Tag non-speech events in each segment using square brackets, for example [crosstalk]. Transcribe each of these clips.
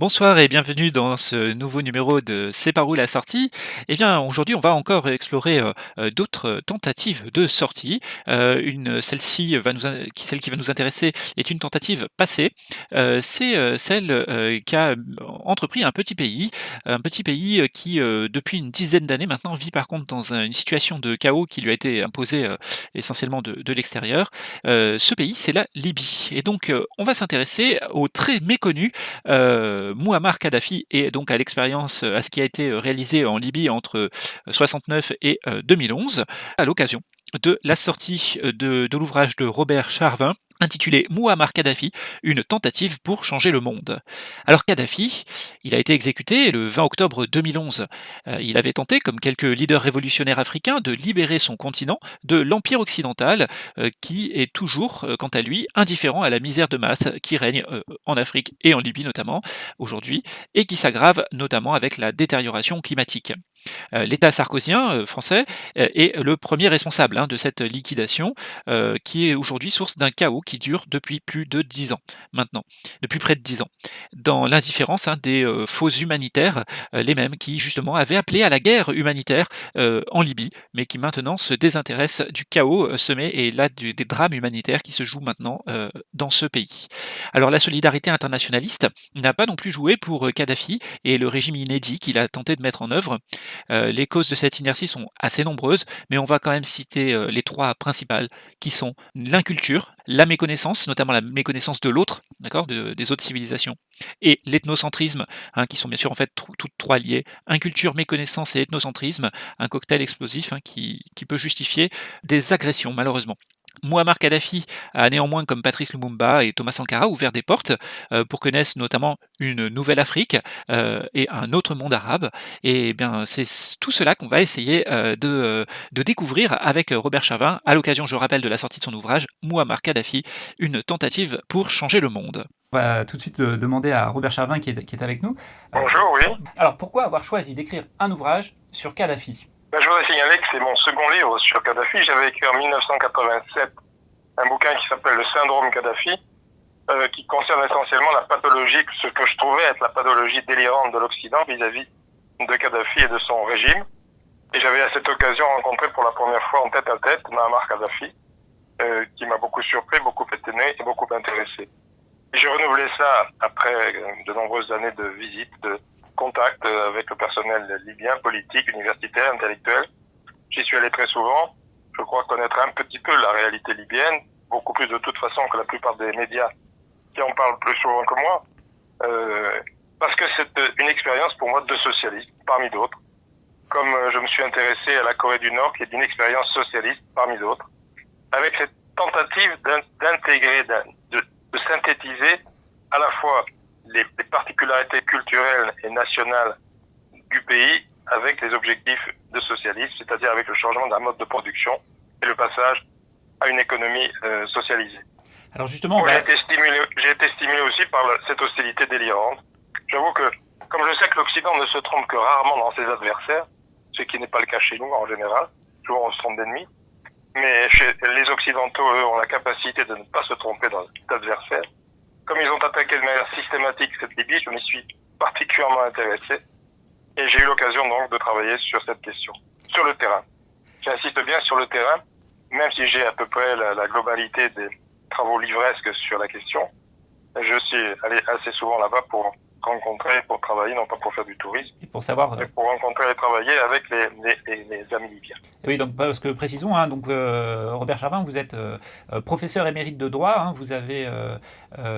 Bonsoir et bienvenue dans ce nouveau numéro de C'est par où la sortie? Eh bien, aujourd'hui, on va encore explorer, heu heu, d'autres tentatives de sortie. Une celle-ci va nous celle qui va nous intéresser est une tentative passée. C'est, celle, qu'a entrepris un petit pays, un petit pays, qui, depuis une dizaine d'années maintenant, vit par contre dans un une situation de chaos qui lui a été imposée, essentiellement de l'extérieur. Ce pays, c'est la Libye et donc, on va s'intéresser au très méconnu, Mouammar Kadhafi et donc à l'expérience, à ce qui a été réalisé en Libye entre 69 et heu, 2011, à l'occasion de la sortie de de l'ouvrage de Robert Charvin intitulé Mouammar Kadhafi, une tentative pour changer le monde. Alors Kadhafi, il a été exécuté le 20 octobre 2011. Heu, il avait tenté, comme quelques leaders révolutionnaires africains, de libérer son continent de l'empire occidental, heu, qui est toujours, quant à lui, indifférent à la misère de masse qui règne, en Afrique et en Libye notamment, aujourd'hui et qui s'aggrave notamment avec la détérioration climatique. Heu, l'État sarkozyen, heu, français, heu, est le premier responsable, hein, de cette liquidation, qui est aujourd'hui source d'un chaos qui dure depuis plus de 10 ans maintenant, depuis près de 10 ans. Dans l'indifférence, hein, des, faux humanitaires, les mêmes qui justement avaient appelé à la guerre humanitaire, en Libye, mais qui maintenant se désintéressent du chaos, semé et là des drames humanitaires qui se jouent maintenant, dans ce pays. Alors la solidarité internationaliste n'a pas non plus joué pour, Kadhafi et le régime inédit qu'il a tenté de mettre en œuvre. Heu, les causes de cette inertie sont assez nombreuses, mais on va quand même citer, heu, les 3 principales qui sont l'inculture, la méconnaissance, notamment la méconnaissance de l'autre, d'accord? De des autres civilisations et l'ethnocentrisme, hein, qui sont bien sûr en fait toutes 3 liées. Inculture, méconnaissance et ethnocentrisme, un cocktail explosif, hein, qui peut justifier des agressions malheureusement. Mouammar Kadhafi a néanmoins, comme Patrice Lumumba et Thomas Sankara, ouvert des portes, heu, pour que naisse notamment une nouvelle Afrique, heu et un autre monde arabe et bien, c'est tout cela qu'on va essayer, heu, de, découvrir avec, Robert Charvin, à l'occasion, je rappelle, de la sortie de son ouvrage Mouammar Kadhafi, une tentative pour changer le monde. On va tout de suite, demander à Robert Charvin qui est qui est avec nous. Bonjour, oui. Alors pourquoi avoir choisi d'écrire un ouvrage sur Kadhafi? Ben, je voudrais signaler que c'est mon second livre sur Kadhafi. J'avais écrit en 1987 un bouquin qui s'appelle Le syndrome Kadhafi, euh, qui concerne essentiellement la pathologie, ce que je trouvais être la pathologie délirante de l'Occident vis-à-vis de Kadhafi et de son régime. Et j'avais à cette occasion rencontré pour la première fois en tête à tête Muammar Kadhafi, euh, qui m'a beaucoup surpris, beaucoup étonné et beaucoup intéressé. J'ai renouvelé ça après de nombreuses années de visites, de contact avec le personnel libyen, politique, universitaire, intellectuel. J'y suis allé très souvent. Je crois connaître un petit peu la réalité libyenne, beaucoup plus de toute façon que la plupart des médias qui en parlent plus souvent que moi, euh, parce que c'est une expérience pour moi de socialiste, parmi d'autres. Comme je me suis intéressé à la Corée du Nord, qui est une expérience socialiste, parmi d'autres, avec cette tentative d'intégrer, de synthétiser à la fois les, les, particularités culturelles et nationales du pays avec les objectifs de socialisme, c'est-à-dire avec le changement d'un mode de production et le passage à une économie euh, socialisée. Alors justement, j'ai été stimulé, j'ai été stimulé aussi par cette hostilité délirante. J'avoue que, comme je sais que l'Occident ne se trompe que rarement dans ses adversaires, ce qui n'est pas le cas chez nous en général, souvent on se trompe d'ennemis, mais chez les Occidentaux, eux, ont la capacité de ne pas se tromper dans l'adversaire comme ils ont attaqué de manière systématique cette Libye, je m'y suis particulièrement intéressé et j'ai eu l'occasion donc de travailler sur cette question, sur le terrain. J'insiste bien sur le terrain, même si j'ai à peu près la, globalité des travaux livresques sur la question. Je suis allé assez souvent là-bas pour rencontrer, pour travailler, non pas pour faire du tourisme, et pour savoir, mais pour rencontrer et travailler avec les, les, les, les amis libyens. Oui, donc parce que précisons, hein, donc euh, Robert Charvin, vous êtes euh, professeur émérite de droit, hein, vous avez euh,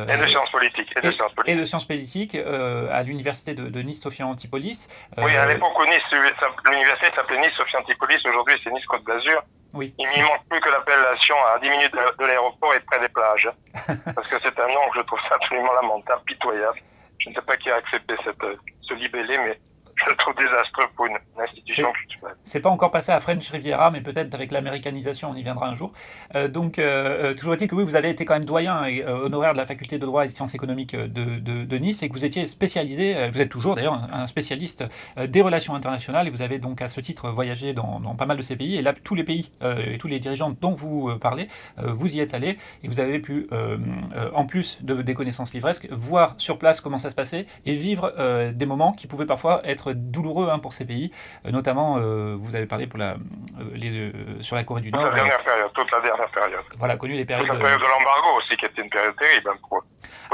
et de sciences politiques et de et, sciences politiques, et de sciences politiques à l'université de, de, Nice Sophia Antipolis. oui, à l'époque où Nice, l'université s'appelait Nice Sophia Antipolis, aujourd'hui c'est Nice Côte d'Azur. Oui. Il n'y manque plus que l'appellation à 10 minutes de, de l'aéroport et près des plages, [laughs] parce que c'est un nom que je trouve absolument lamentable, pitoyable. Je ne sais pas qui a accepté cette, ce libellé, mais je trouve désastreux pour une, institution culturelle. C'est pas encore passé à French Riviera, mais peut-être avec l'américanisation, on y viendra un jour. Euh, donc, euh, toujours est-il que oui, vous avez été quand même doyen et honoraire de la faculté de droit et de sciences économiques de, de, Nice et que vous étiez spécialisé, vous êtes toujours d'ailleurs un, spécialiste des relations internationales et vous avez donc à ce titre voyagé dans, dans pas mal de ces pays. Et là, tous les pays et tous les dirigeants dont vous parlez, vous y êtes allé et vous avez pu, en plus de, des connaissances livresques, voir sur place comment ça se passait et vivre des moments qui pouvaient parfois être douloureux hein, pour ces pays, euh, notamment, euh, vous avez parlé pour la, euh, sur la Corée du Nord. Toute la dernière période, toute la dernière période. Voilà, connu les périodes. la période de l'embargo aussi, qui était une période terrible hein, pour,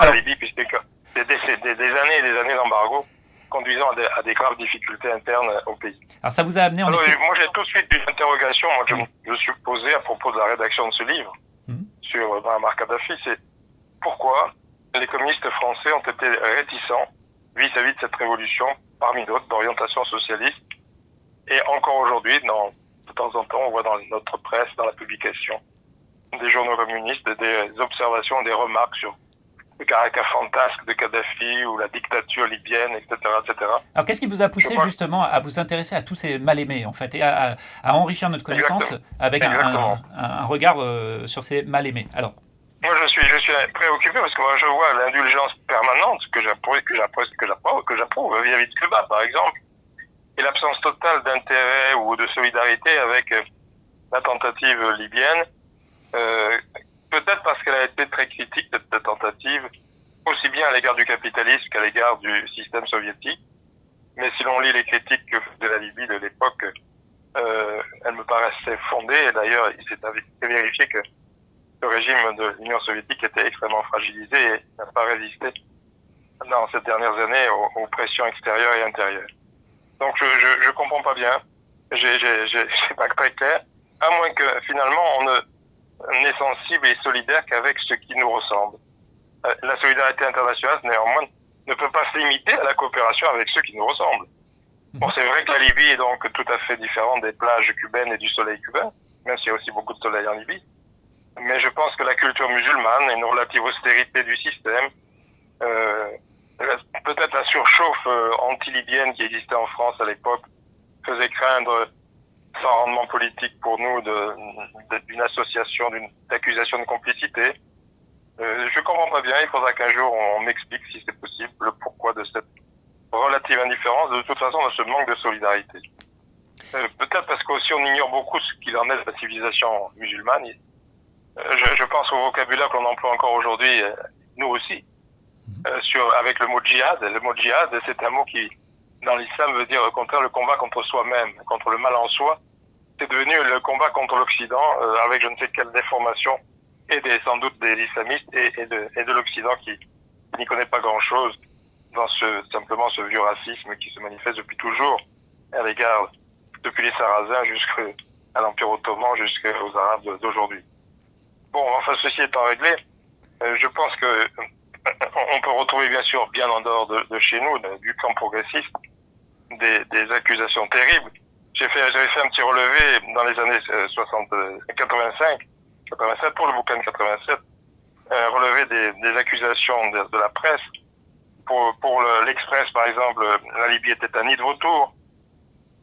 la Libye, puisque des, des, des, années et des années d'embargo conduisant à des, graves difficultés internes au pays. Alors ça vous a amené en Moi j'ai tout de suite une interrogation, moi, je, je suis posé à propos de la rédaction de ce livre mmh. sur Muammar Kadhafi, c'est pourquoi les communistes français ont été réticents vis-à-vis de cette révolution, parmi d'autres, d'orientation socialiste. Et encore aujourd'hui, de temps en temps, on voit dans notre presse, dans la publication, des journaux communistes, des observations, des remarques sur le caractère fantasque de Kadhafi ou la dictature libyenne, etc. etc. Alors qu'est-ce qui vous a poussé justement à vous intéresser à tous ces mal-aimés, en fait, et à, enrichir notre connaissance avec un, regard euh, sur ces mal-aimés? Alors, moi, je suis, je suis préoccupé parce que moi, je vois l'indulgence permanente que j'approuve, que j'approuve, que j'approuve, que vis-à-vis de Cuba, par exemple, et l'absence totale d'intérêt ou de solidarité avec euh, la tentative libyenne. Euh, peut-être parce qu'elle a été très critique de cette tentative, aussi bien à l'égard du capitalisme qu'à l'égard du système soviétique. Mais si l'on lit les critiques de la Libye de l'époque, euh, elles me paraissaient fondées. Et d'ailleurs, il s'est vérifié que le régime de l'Union soviétique était extrêmement fragilisé et n'a pas résisté dans ces dernières années aux, pressions extérieures et intérieures. Donc je, je, je comprends pas bien, [laughs] c'est pas très clair, à moins que finalement on ne n'est sensible et solidaire qu'avec ce qui nous ressemble. Euh, la solidarité internationale, néanmoins, ne peut pas se limiter à la coopération avec ceux qui nous ressemblent. Bon, c'est vrai que la Libye est donc tout à fait différente des plages cubaines et du soleil cubain, même s'il y a aussi beaucoup de soleil en Libye mais je pense que la culture musulmane une relative austérité du système, euh, peut-être la surchauffe euh, anti-libyenne qui existait en France à l'époque, faisait craindre, sans rendement politique pour nous, d'une association, d'une accusation de complicité. Euh, je comprends pas bien, il faudra qu'un jour on m'explique si c'est possible le pourquoi de cette relative indifférence, de toute façon de ce manque de solidarité. Peut-être parce qu'aussi on ignore beaucoup ce qu'il en est de la civilisation musulmane je, je, pense au vocabulaire qu'on emploie encore aujourd'hui, euh, nous aussi, mhm. euh, sur, avec le mot djihad. Le mot djihad, c'est un mot qui, dans l'islam, veut dire au contraire le combat contre soi-même, contre le mal en soi. C'est devenu le combat contre l'Occident, euh, avec je ne sais quelle déformation, et des, sans doute des islamistes, et, et de, et de l'Occident qui, n'y connaît pas grand-chose dans ce, simplement ce vieux racisme qui se manifeste depuis toujours à l'égard, depuis les Sarrasins jusqu'à l'Empire ottoman, jusqu'aux Arabes d'aujourd'hui. Bon, enfin, ceci étant réglé, euh, je pense que euh, on peut retrouver bien sûr, bien en dehors de, chez nous, du camp progressiste, des, accusations terribles. J'ai fait, j'avais fait un petit relevé dans les années 60, 85, 87 pour le bouquin de 87, euh, relevé des, accusations de, la presse. Pour, pour l'Express, par exemple, la Libye était un nid de retour.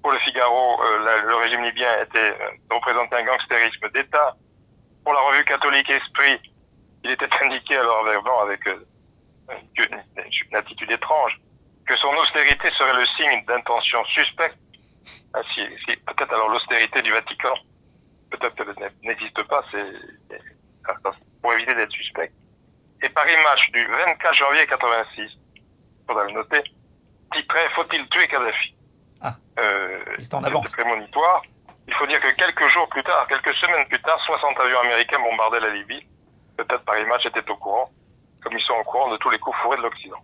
Pour le Figaro, euh, le régime libyen était représentait un gangstérisme d'État pour la revue catholique Esprit, il était [laughs] indiqué alors avec, euh, une, attitude étrange que son austérité serait le signe d'intention suspecte. Ah, peut-être alors l'austérité du Vatican, peut-être qu'elle n'existe pas, c'est pour éviter d'être suspect. Et Paris Match du 24 janvier 86, il faudra le noter, titrait Faut-il tuer Kadhafi? Ah, euh, c'est en avance. prémonitoire. Il faut dire que quelques jours plus tard, quelques semaines plus tard, 60 avions américains bombardaient la Libye. Peut-être Paris Match était au courant, comme ils sont au courant de tous les coups fourrés de l'Occident.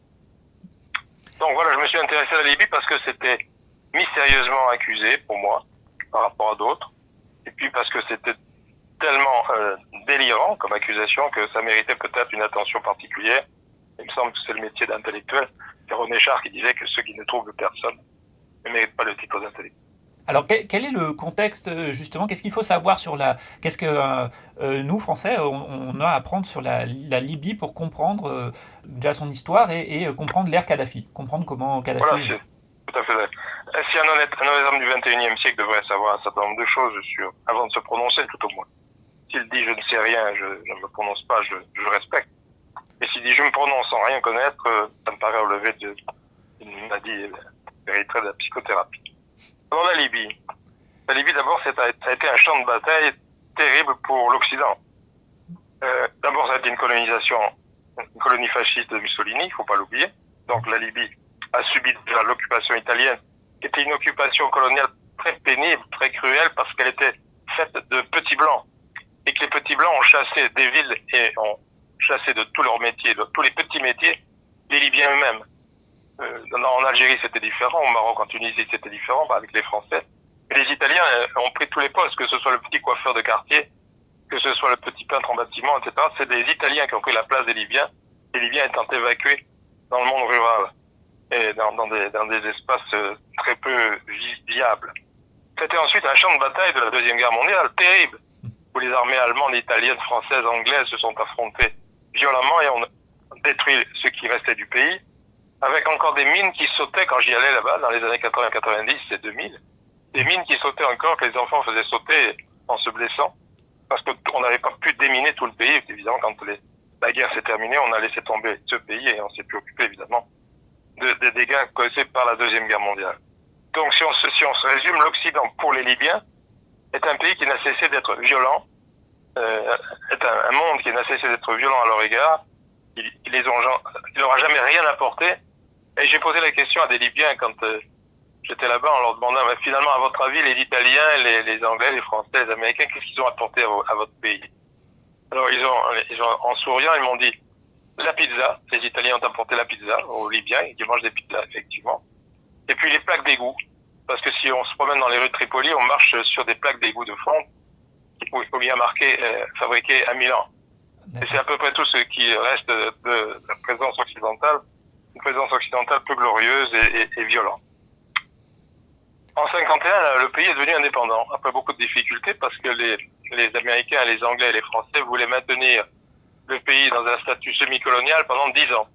Donc voilà, je me suis intéressé à la Libye parce que c'était mystérieusement accusé pour moi par rapport à d'autres. Et puis parce que c'était tellement euh, délirant comme accusation que ça méritait peut-être une attention particulière. Il me semble que c'est le métier d'intellectuel. C'est René Char qui disait que ceux qui ne trouvent personne ne méritent pas le titre d'intellectuel. Alors quel est le contexte euh, justement? Qu'est-ce qu'il faut savoir sur la Qu'est-ce que euh, euh, nous Français on, a à apprendre sur la, Libye pour comprendre déjà son histoire et, comprendre l'ère Kadhafi, comprendre comment Kadhafi. Voilà, tout à fait. si un honnête, un honnête homme du 21e siècle devrait savoir un certain nombre de choses sur, avant de se prononcer, tout au moins. S'il dit je ne sais rien, je ne me prononce pas, je, respecte. Et s'il dit je me prononce sans rien connaître, ça me paraît relever d'une maladie véritable de la psychothérapie. Dans la Libye, la Libye d'abord, ça a été un champ de bataille terrible pour l'Occident. Euh, d'abord, ça a été une colonisation, une colonie fasciste de Mussolini, il faut pas l'oublier. Donc la Libye a subi déjà l'occupation italienne, qui était une occupation coloniale très pénible, très cruelle, parce qu'elle était faite de petits blancs. Et que les petits blancs ont chassé des villes et ont chassé de tous leurs métiers, de tous les petits métiers, les Libyens eux-mêmes. Euh, en Algérie, c'était différent. Au Maroc, en Tunisie, c'était différent, avec les Français. Les Italiens euh, ont pris tous les postes, que ce soit le petit coiffeur de quartier, que ce soit le petit peintre en bâtiment, etc. C'est des Italiens qui ont pris la place des Libyens, les Libyens étant évacués dans le monde rural et dans, dans, des, dans des, espaces euh, très peu viables. C'était ensuite un champ de bataille de la Deuxième Guerre mondiale, terrible, où les armées allemandes, italiennes, françaises, anglaises se sont affrontées violemment et ont détruit ce qui restait du pays, avec encore des mines qui sautaient quand j'y allais là-bas dans les années 80-90 et 2000, des mines qui sautaient encore, que les enfants faisaient sauter en se blessant, parce qu'on n'avait pas pu déminer tout le pays. Évidemment, quand la guerre s'est terminée, on a laissé tomber ce pays et on s'est plus occupé, évidemment, des dégâts causés par la Deuxième Guerre mondiale. Donc, si on se, résume, l'Occident, pour les Libyens, est un pays qui n'a cessé d'être violent, euh, est un, monde qui n'a cessé d'être violent à leur égard. Il, il les ont, il leur a jamais rien apporté. Et j'ai posé la question à des Libyens quand euh, j'étais là-bas en leur demandant, finalement, à votre avis, les Italiens, les, Anglais, les Français, les Américains, qu'est-ce qu'ils ont apporté à, votre pays? Alors, ils ont, ils ont, en souriant, ils m'ont dit, la pizza. Les Italiens ont apporté la pizza aux Libyens, ils mangent des pizzas, effectivement. Et puis les plaques d'égout. Parce que si on se promène dans les rues de Tripoli, on marche sur des plaques d'égout de fond où il bien marqué euh, à Milan. Et c'est à peu près tout ce qui reste de la présence occidentale, une présence occidentale peu glorieuse et, violente. En 51, le pays est devenu indépendant, après beaucoup de difficultés, parce que les, Américains, les Anglais et les Français voulaient maintenir le pays dans un statut semi-colonial pendant dix ans.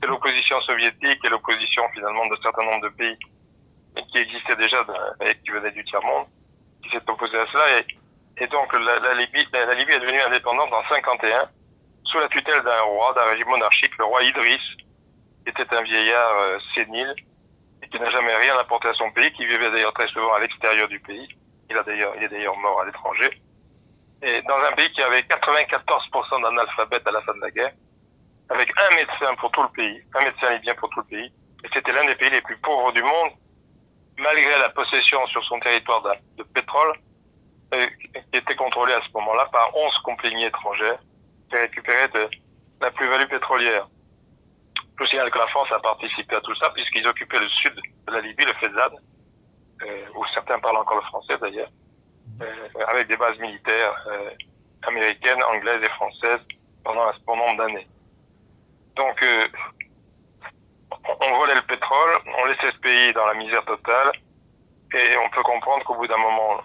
C'est l'opposition soviétique et l'opposition finalement d'un certain nombre de pays qui existaient déjà et qui venaient du tiers-monde, qui s'est opposé à cela. Et, donc la, Libye, la, Libye est devenue indépendante en 51 sous la tutelle d'un roi, d'un régime monarchique, le roi Idriss, était un vieillard euh, sénile et qui n'a jamais rien apporté à son pays, qui vivait d'ailleurs très souvent à l'extérieur du pays. Il, a d'ailleurs, il est d'ailleurs mort à l'étranger. Et dans un pays qui avait 94% d'analphabètes à la fin de la guerre, avec un médecin pour tout le pays, un médecin libyen pour tout le pays, et c'était l'un des pays les plus pauvres du monde, malgré la possession sur son territoire de, pétrole, qui était contrôlé à ce moment-là par 11 compagnies étrangères qui récupéraient de la plus-value pétrolière. Je signale que la France a participé à tout ça puisqu'ils occupaient le sud de la Libye, le Fezad, euh, où certains parlent encore le français d'ailleurs, euh, avec des bases militaires euh, américaines, anglaises et françaises pendant un bon nombre d'années. Donc, on volait le pétrole, on laissait ce pays dans la misère totale, et on peut comprendre qu'au bout d'un moment,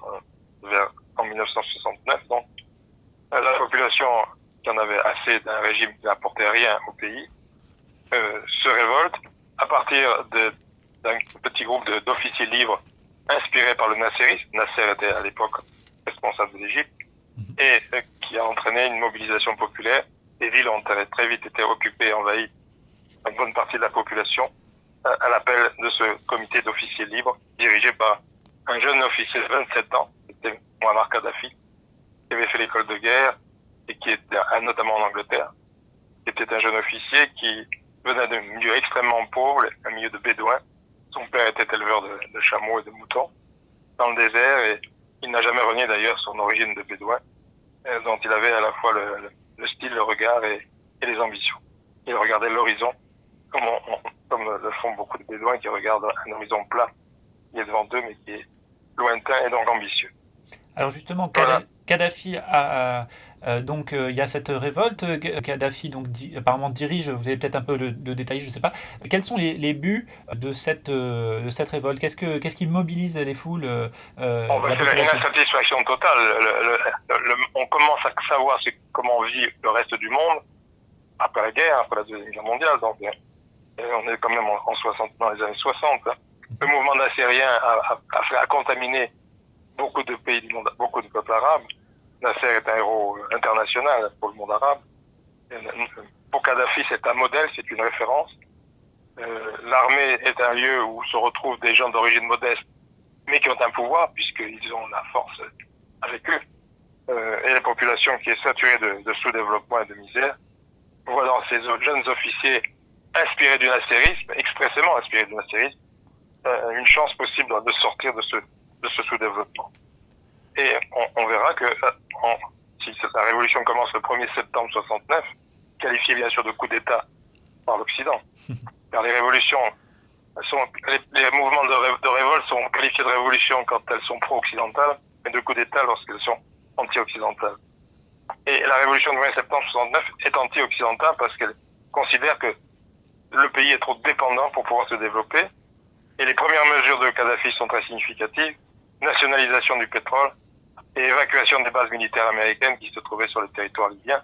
vers, en 1969, donc, la population qui en avait assez d'un régime qui n'apportait rien au pays, se révolte à partir d'un petit groupe d'officiers libres inspirés par le nasserisme. Nasser était à l'époque responsable de l'Égypte mhm. et euh, qui a entraîné une mobilisation populaire. Les villes ont très vite été occupées, envahies, une bonne partie de la population à, à l'appel de ce comité d'officiers libres dirigé par un jeune officier de 27 ans, c'était Muammar Kadhafi, qui avait fait l'école de guerre et qui était notamment en Angleterre, qui était un jeune officier qui venait d'un milieu extrêmement pauvre, un milieu de bédouins. Son père était éleveur de, de chameaux et de moutons dans le désert et il n'a jamais renié d'ailleurs son origine de bédouin, euh, dont il avait à la fois le, le style, le regard et, et, les ambitions. Il regardait l'horizon comme, on, comme le font beaucoup de bédouins qui regardent un horizon plat qui est devant eux mais qui est lointain et donc ambitieux. Alors justement, voilà. Kadhafi a, euh, donc euh, il y a cette révolte. Kadhafi donc di apparemment dirige. Vous avez peut-être un peu de détails, je ne sais pas. Quels sont les, les buts de cette euh, de cette révolte? Qu'est-ce que qu'est-ce qui mobilise les foules euh, oh, bah, C'est une insatisfaction totale. Le, le, on commence à savoir comment vit le reste du monde après la guerre, après la deuxième guerre mondiale. Donc on est quand même en, en 60 dans les années 60. Hein. Le mouvement nassérien a, a, a, contaminé beaucoup de pays du monde, beaucoup de peuples arabes. Nasser est un héros international pour le monde arabe. Pour Kadhafi, c'est un modèle, c'est une référence. Euh, L'armée est un lieu où se retrouvent des gens d'origine modeste, mais qui ont un pouvoir, puisqu'ils ont la force avec eux. Euh, et la population qui est saturée de, sous-développement et de misère voit dans ces jeunes officiers inspirés du nasserisme, expressément inspirés du nasserisme, euh, une chance possible de sortir de ce sous-développement. Et on, on, verra que euh, en, si la révolution commence le 1er septembre 69, qualifiée bien sûr de coup d'État par l'Occident, [laughs] car les révolutions sont, les, les mouvements de, ré, de, révolte sont qualifiés de révolution quand elles sont pro-occidentales, mais de coup d'État lorsqu'elles sont anti-occidentales. Et la révolution du 1er septembre 69 est anti-occidentale parce qu'elle considère que le pays est trop dépendant pour pouvoir se développer. Et les premières mesures de Kadhafi sont très significatives. Nationalisation du pétrole et évacuation des bases militaires américaines qui se trouvaient sur le territoire libyen.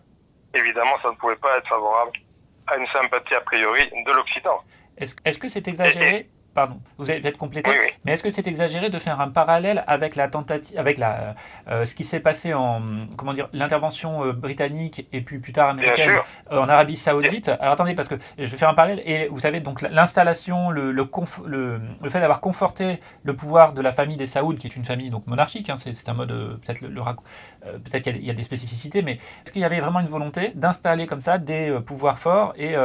Évidemment, ça ne pouvait pas être favorable à une sympathie a priori de l'Occident. Est-ce est -ce que c'est exagéré? Pardon, vous allez peut-être compléter, oui, oui. mais est-ce que c'est exagéré de faire un parallèle avec la tentative, avec la, euh, ce qui s'est passé en, comment dire, l'intervention euh, britannique et puis plus tard américaine euh, en Arabie Saoudite? Alors attendez, parce que je vais faire un parallèle et vous savez donc l'installation, le, le, le, le, fait d'avoir conforté le pouvoir de la famille des Saouds, qui est une famille donc monarchique, hein, c'est un mode peut-être le, peut-être qu'il y, y, a des spécificités, mais est-ce qu'il y avait vraiment une volonté d'installer comme ça des pouvoirs forts et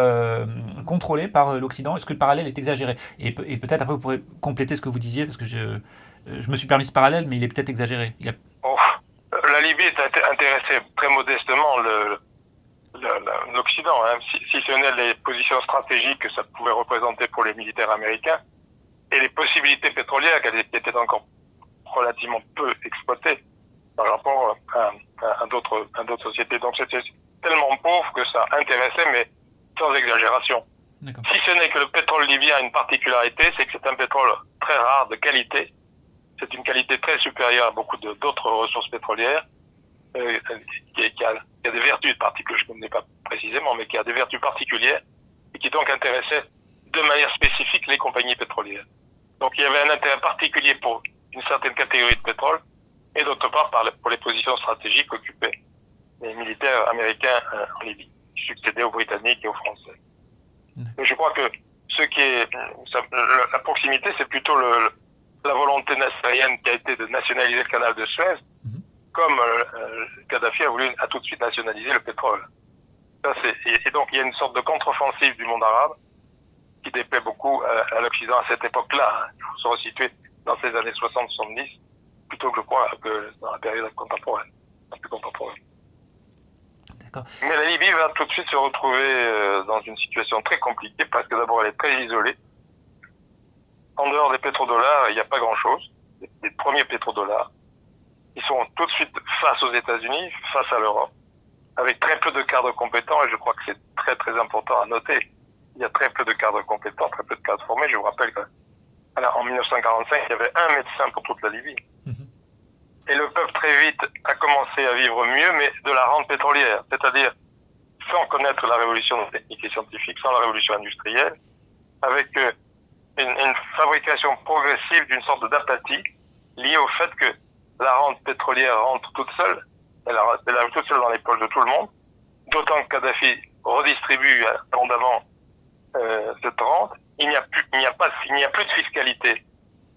contrôlés par l'Occident? Est-ce que le parallèle est exagéré? Et, et peut-être après vous pourrez compléter ce que vous disiez, parce que je, euh, je me suis permis ce parallèle, mais il est peut-être exagéré. La Libye est intéressée très modestement l'Occident, hein, si, si, ce n'est les positions stratégiques que ça pouvait représenter pour les militaires américains et les possibilités pétrolières qui étaient encore relativement peu exploitées par rapport à, à d'autres sociétés. Donc c'était tellement pauvre que ça intéressait, mais sans exagération. Si ce n'est que le pétrole libyen a une particularité, c'est que c'est un pétrole très rare, de qualité. C'est une qualité très supérieure à beaucoup d'autres ressources pétrolières, euh, qui, a, des vertus particulières, je ne connais pas précisément, mais qui a des vertus particulières, et qui donc intéressait de manière spécifique les compagnies pétrolières. Donc il y avait un intérêt particulier pour une certaine catégorie de pétrole, et d'autre part pour les positions stratégiques occupées les militaires américains euh, en Libye, qui succédaient aux Britanniques et aux Français. Je crois que ce qui est la proximité, c'est plutôt le, la volonté nassérienne qui a été de nationaliser le canal de Suez, -hmm. comme euh, Kadhafi a voulu a tout de suite nationaliser le pétrole. Ça, et, et, donc il y a une sorte de contre-offensive du monde arabe qui déplaît beaucoup à, à l'Occident à cette époque-là. Hein. Il faut se resituer dans ces années 60-70 plutôt que je crois que dans la période contemporaine, la plus contemporaine. Mais la Libye va tout de suite se retrouver euh, dans une situation très compliquée parce que d'abord elle est très isolée. En dehors des pétrodollars, il n'y a pas grand-chose. Les premiers pétrodollars, ils sont tout de suite face aux États-Unis, face à l'Europe, avec très peu de cadres compétents et je crois que c'est très très important à noter. Il y a très peu de cadres compétents, très peu de cadres formés. Je vous rappelle qu'en 1945, il y avait un médecin pour toute la Libye. Et le peuple très vite a commencé à vivre mieux, mais de la rente pétrolière, c'est-à-dire sans connaître la révolution technique et scientifique, sans la révolution industrielle, avec euh, une, fabrication progressive d'une sorte d'apathie liée au fait que la rente pétrolière rentre toute seule, elle arrive toute seule dans les poches de tout le monde, d'autant que Kadhafi redistribue abondamment euh, cette rente. Il n'y a plus de fiscalité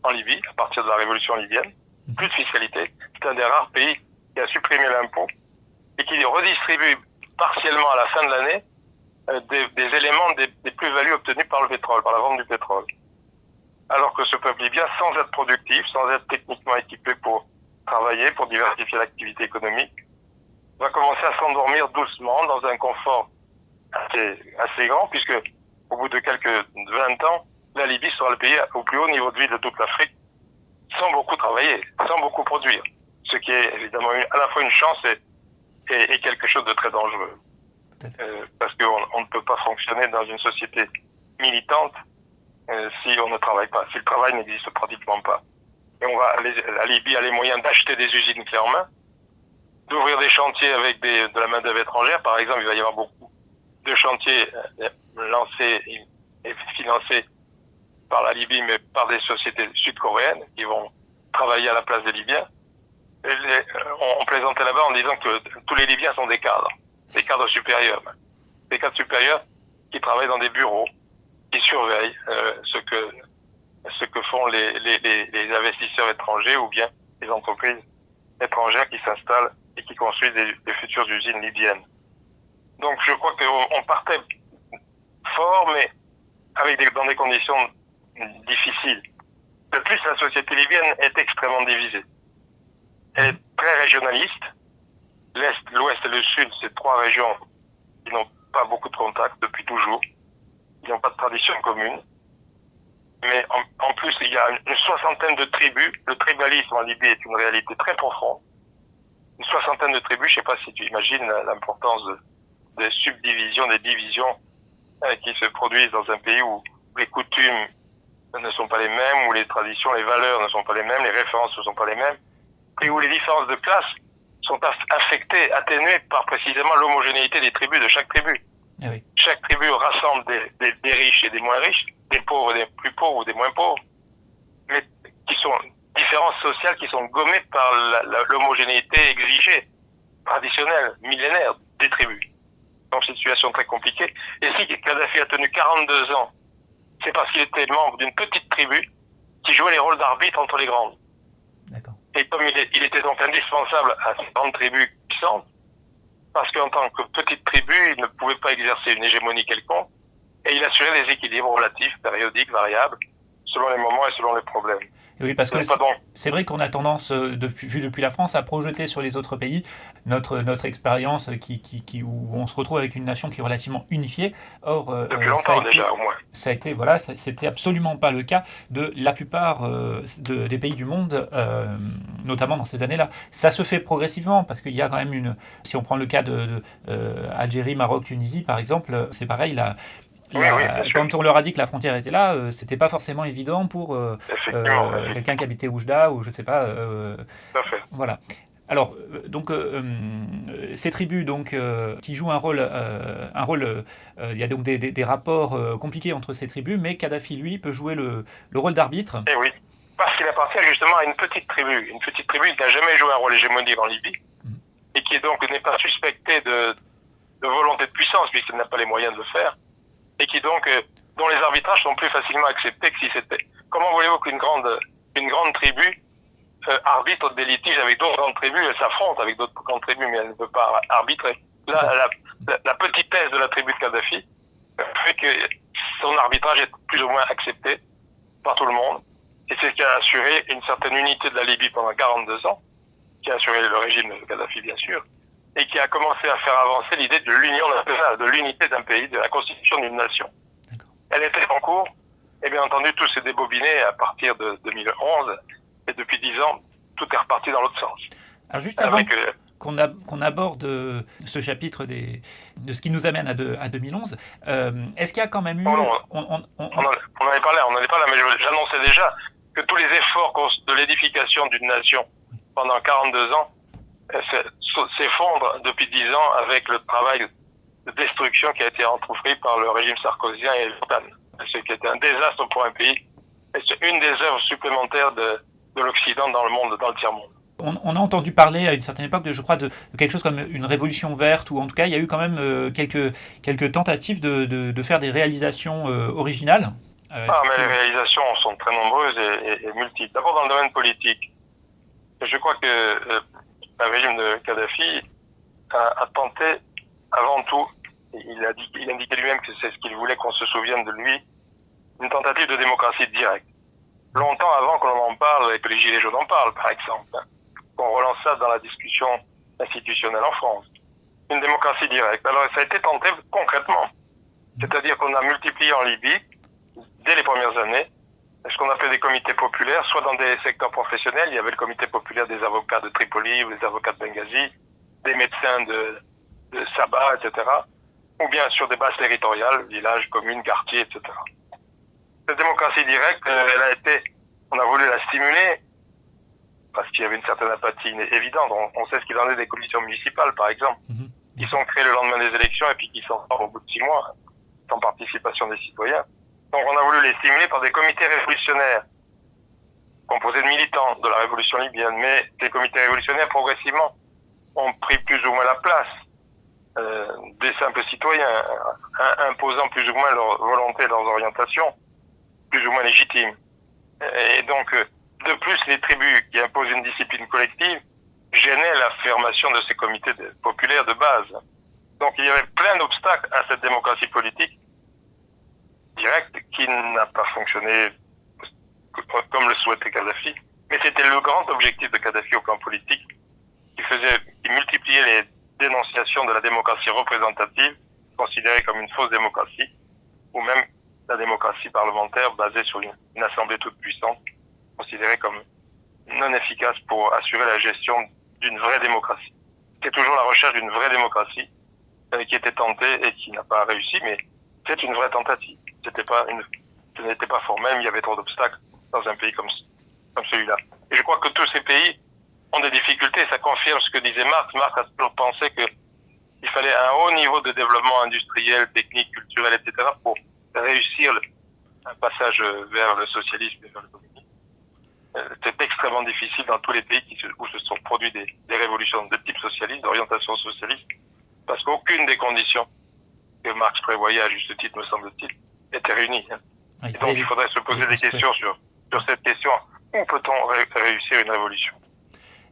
en Libye à partir de la révolution libyenne plus de fiscalité. C'est un des rares pays qui a supprimé l'impôt et qui redistribue partiellement à la fin de l'année euh, des, éléments des, des plus-values obtenues par le pétrole, par la vente du pétrole. Alors que ce peuple libyen, sans être productif, sans être techniquement équipé pour travailler, pour diversifier l'activité économique, va commencer à s'endormir doucement dans un confort assez, assez grand, puisque au bout de quelques 20 ans, la Libye sera le pays au plus haut niveau de vie de toute l'Afrique sans beaucoup travailler, sans beaucoup produire. Ce qui est évidemment à la fois une chance et, et, et quelque chose de très dangereux. Euh, parce qu'on on ne peut pas fonctionner dans une société militante euh, si on ne travaille pas, si le travail n'existe pratiquement pas. Et on va, la Libye a les moyens d'acheter des usines clés en main, d'ouvrir des chantiers avec des, de la main d'œuvre étrangère. Par exemple, il va y avoir beaucoup de chantiers euh, lancés et financés par la Libye, mais par des sociétés sud-coréennes qui vont travailler à la place des Libyens. Et on, plaisantait là-bas en disant que tous les Libyens sont des cadres, des cadres supérieurs, des cadres supérieurs qui travaillent dans des bureaux, qui surveillent ce que ce que font les, investisseurs étrangers ou bien les entreprises étrangères qui s'installent et qui construisent des, futures usines libyennes. Donc je crois qu'on partait fort, mais avec dans des conditions difficiles. De plus, la société libyenne est extrêmement divisée. Elle est très régionaliste. L'Est, l'Ouest et le Sud, c'est trois régions qui n'ont pas beaucoup de contacts depuis toujours. Ils n'ont pas de tradition commune mais en, plus, il y a une, soixantaine de tribus. Le tribalisme en Libye est une réalité très profonde. Une soixantaine de tribus, je ne sais pas si tu imagines l'importance des subdivisions, des divisions euh, qui se produisent dans un pays où les coutumes ne sont pas les mêmes, où les traditions, les valeurs ne sont pas les mêmes, les références ne sont pas les mêmes, et où les différences de classe sont affectées, atténuées par précisément l'homogénéité des tribus de chaque tribu. Ah chaque tribu rassemble des riches et des moins riches, des pauvres, des plus pauvres ou des moins pauvres, mais qui sont différences sociales qui sont gommées par l'homogénéité exigée, traditionnelle, millénaire des tribus. Donc c'est une situation très compliquée. Et si Kadhafi a tenu 42 ans, c'est parce qu'il était membre d'une petite tribu qui jouait les rôles d'arbitre entre les grandes. Et comme il, il, était donc indispensable à cette grande tribu puissante, parce qu'en tant que petite tribu, il ne pouvait pas exercer une hégémonie quelconque, et il assurait des équilibres relatifs, périodiques, variables, selon les moments et selon les problèmes. Oui, parce que c'est vrai qu'on a tendance, euh, depuis, vu depuis la France, à projeter sur les autres pays notre, notre expérience qui, qui, qui, où on se retrouve avec une nation qui est relativement unifiée. Or, euh, depuis longtemps ça a été, déjà, au moins. Ça a été, voilà, c'était absolument pas le cas de la plupart euh, de, des pays du monde, notamment dans ces années-là. Ça se fait progressivement parce qu'il y a quand même une. Si on prend le cas de, de Algérie, Maroc, Tunisie, par exemple, c'est pareil, la, quand on leur a dit que la frontière était là, euh, c'était pas forcément évident pour euh, euh, quelqu'un qui habitait Oujda ou je sais pas. Voilà. Alors, donc, ces tribus donc, qui jouent un rôle, un rôle il y a donc des, rapports compliqués entre ces tribus, mais Kadhafi, lui, peut jouer le, rôle d'arbitre. Eh oui, parce qu'il appartient justement à une petite tribu, une petite tribu qui n'a jamais joué un rôle hégémonique en Libye, mhm. et qui donc n'est pas suspectée de, de volonté de puissance, puisqu'elle n'a pas les moyens de le faire, et qui donc euh, dont les arbitrages sont plus facilement acceptés que si c'était. Comment voulez-vous qu'une grande une grande tribu euh, arbitre des litiges avec d'autres grandes tribus Elle s'affronte avec d'autres grandes tribus, mais elle ne peut pas arbitrer. Là, la, la, petitesse de la tribu de Kadhafi fait que son arbitrage est plus ou moins accepté par tout le monde. Et c'est ce qui a assuré une certaine unité de la Libye pendant 42 ans, qui a assuré le régime de Kadhafi, bien sûr, et qui a commencé à faire avancer l'idée de l'union nationale, de l'unité d'un pays, de la constitution d'une nation. Elle était en cours, et bien entendu, tout s'est débobiné à partir de 2011, et depuis dix ans, tout est reparti dans l'autre sens. Alors juste avant qu'on aborde euh, ce chapitre des, de ce qui nous amène à, à 2011, euh, est-ce qu'il y a quand même eu... on, on, on, on, en avait parlé, on en avait parlé, mais j'annonçais déjà que tous les efforts de l'édification d'une nation pendant 42 ans s'effondre depuis dix ans avec le travail de destruction qui a été entrepris par le régime sarkozien et l'OTAN. Ce qui était un désastre pour un pays. Et c'est une des œuvres supplémentaires de, de l'Occident dans le monde, dans le tiers-monde. On, a entendu parler à une certaine époque, de, je crois, de, quelque chose comme une révolution verte, ou en tout cas, il y a eu quand même euh, quelques, quelques tentatives de, de, de faire des réalisations euh, originales. Euh, ah, mais les réalisations sont très nombreuses et, et multiples. D'abord dans le domaine politique. Je crois que le régime de Kadhafi a, tenté, avant tout, il a, dit, il indiqué lui-même que c'est ce qu'il voulait qu'on se souvienne de lui, une tentative de démocratie directe. Longtemps avant que l'on en parle et que les Gilets jaunes en parlent, par exemple, qu'on relance ça dans la discussion institutionnelle en France. Une démocratie directe. Alors ça a été tenté concrètement. C'est-à-dire qu'on a multiplié en Libye, dès les premières années, ce qu'on appelait des comités populaires, soit dans des secteurs professionnels, il y avait le comité populaire des avocats de Tripoli ou des avocats de Benghazi, des médecins de, de Sabah, etc., ou bien sur des bases territoriales, villages, communes, quartiers, etc. Cette démocratie directe, euh, elle a été, on a voulu la stimuler, parce qu'il y avait une certaine apathie évidente. On, sait ce qu'il en est des commissions municipales, par exemple, mhm. qui sont créées le lendemain des élections et puis qui sont au bout de six mois, sans participation des citoyens. Donc on a voulu les stimuler par des comités révolutionnaires, composés de militants de la révolution libyenne. Mais ces comités révolutionnaires, progressivement, ont pris plus ou moins la place euh, des simples citoyens, imposant plus ou moins leur volonté, leurs orientations, plus ou moins légitimes. Et donc, euh, de plus, les tribus qui imposent une discipline collective gênaient l'affirmation de ces comités populaires de base. Donc il y avait plein d'obstacles à cette démocratie politique directe qui n'a pas fonctionné comme le souhaitait Kadhafi. Mais c'était le grand objectif de Kadhafi au camp politique qui qui multipliait les dénonciations de la démocratie représentative, considérée comme une fausse démocratie, ou même la démocratie parlementaire basée sur une, assemblée toute puissante, considérée comme non efficace pour assurer la gestion d'une vraie démocratie. C'est toujours la recherche d'une vraie démocratie euh, qui était tentée et qui n'a pas réussi, mais c'est une vraie tentative. C'était pas ce n'était pas formel, il y avait trop d'obstacles dans un pays comme, celui-là. Et je crois que tous ces pays ont des difficultés. Ça confirme ce que disait Marx. Marx a toujours pensé que il fallait un haut niveau de développement industriel, technique, culturel, etc. pour réussir le, un passage vers le socialisme et vers le communisme. Euh, c'est extrêmement difficile dans tous les pays qui se, où se sont produits des, des révolutions de type socialiste, d'orientation socialiste, parce qu'aucune des conditions que Marx prévoyait à juste titre, me semble-t-il, était réunie. Hein. Ah, Et donc il faudrait se poser des questions sur, sur cette question. Où peut-on ré réussir une révolution?